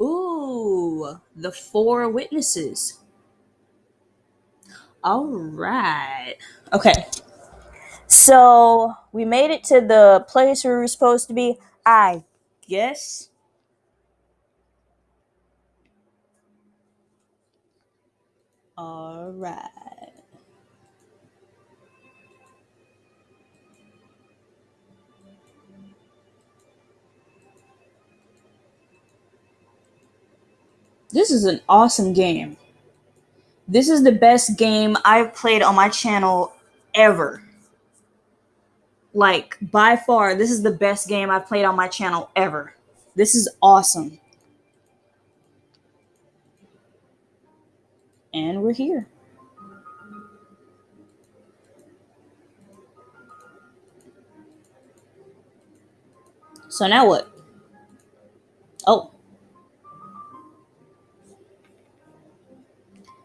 Ooh, the four witnesses. All right. Okay. So we made it to the place where we were supposed to be. I guess. All right. This is an awesome game. This is the best game I've played on my channel ever. Like, by far, this is the best game I've played on my channel ever. This is awesome. And we're here. So now what? Oh.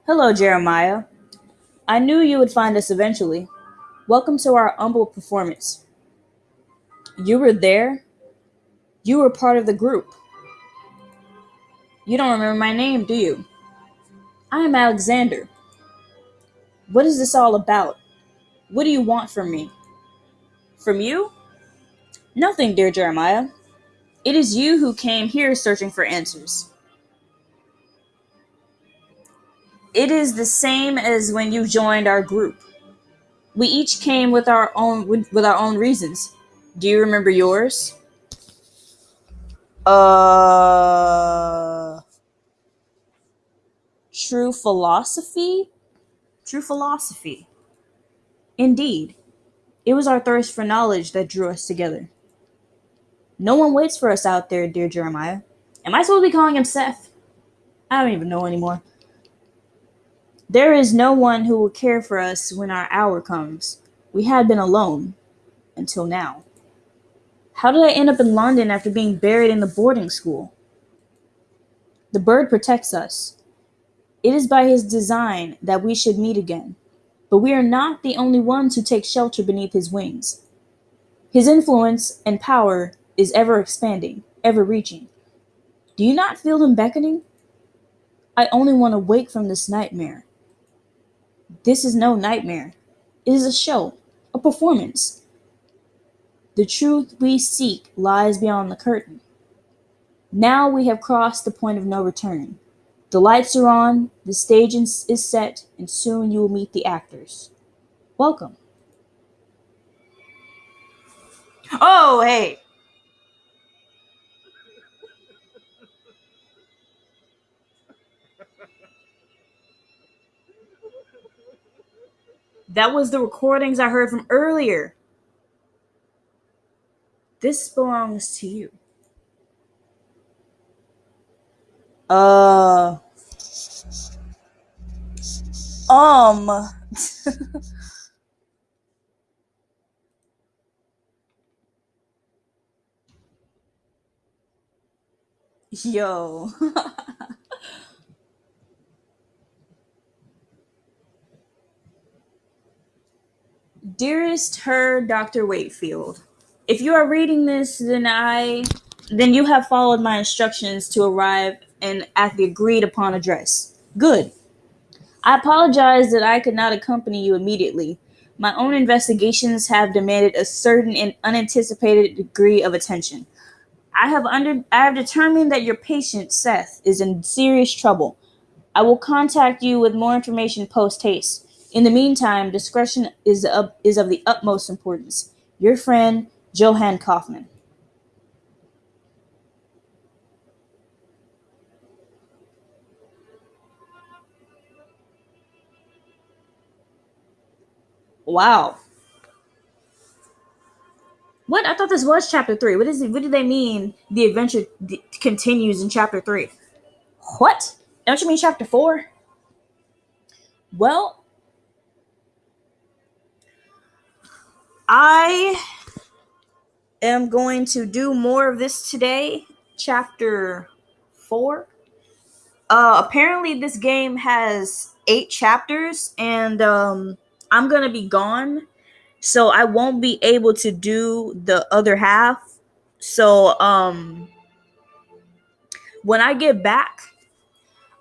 Hello, Jeremiah. I knew you would find us eventually. Welcome to our humble performance. You were there? You were part of the group. You don't remember my name, do you? I am Alexander. What is this all about? What do you want from me? From you? Nothing, dear Jeremiah. It is you who came here searching for answers. It is the same as when you joined our group. We each came with our own with, our own reasons. Do you remember yours? Uh True philosophy? True philosophy. Indeed. It was our thirst for knowledge that drew us together. No one waits for us out there, dear Jeremiah. Am I supposed to be calling him Seth? I don't even know anymore. There is no one who will care for us when our hour comes. We had been alone until now. How did I end up in London after being buried in the boarding school? The bird protects us. It is by his design that we should meet again, but we are not the only ones who take shelter beneath his wings. His influence and power is ever expanding, ever reaching. Do you not feel him beckoning? I only want to wake from this nightmare. This is no nightmare. It is a show, a performance. The truth we seek lies beyond the curtain. Now we have crossed the point of no return. The lights are on, the stage is set, and soon you will meet the actors. Welcome. Oh, hey. That was the recordings I heard from earlier. This belongs to you. Uh. Um. Yo. Dearest her, Dr. Wakefield. If you are reading this, then I then you have followed my instructions to arrive and at the agreed upon address. Good. I apologize that I could not accompany you immediately. My own investigations have demanded a certain and unanticipated degree of attention. I have under I have determined that your patient Seth is in serious trouble. I will contact you with more information post haste. In the meantime, discretion is of, is of the utmost importance. Your friend, Johann Kaufman. Wow. What? I thought this was chapter three. What is it? What do they mean? The adventure continues in chapter three. What? Don't you mean chapter four? Well, I am going to do more of this today. Chapter four. Uh, apparently, this game has eight chapters, and um, I'm gonna be gone, so I won't be able to do the other half. So, um, when I get back,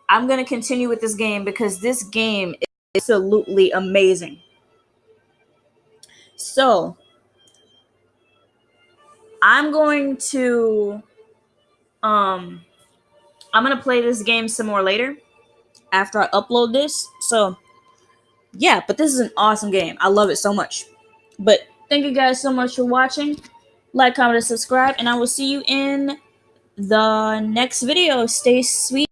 I'm gonna continue with this game because this game is absolutely amazing. So, I'm going to um I'm going to play this game some more later after I upload this. So, yeah, but this is an awesome game. I love it so much. But thank you guys so much for watching. Like, comment, and subscribe, and I will see you in the next video. Stay sweet.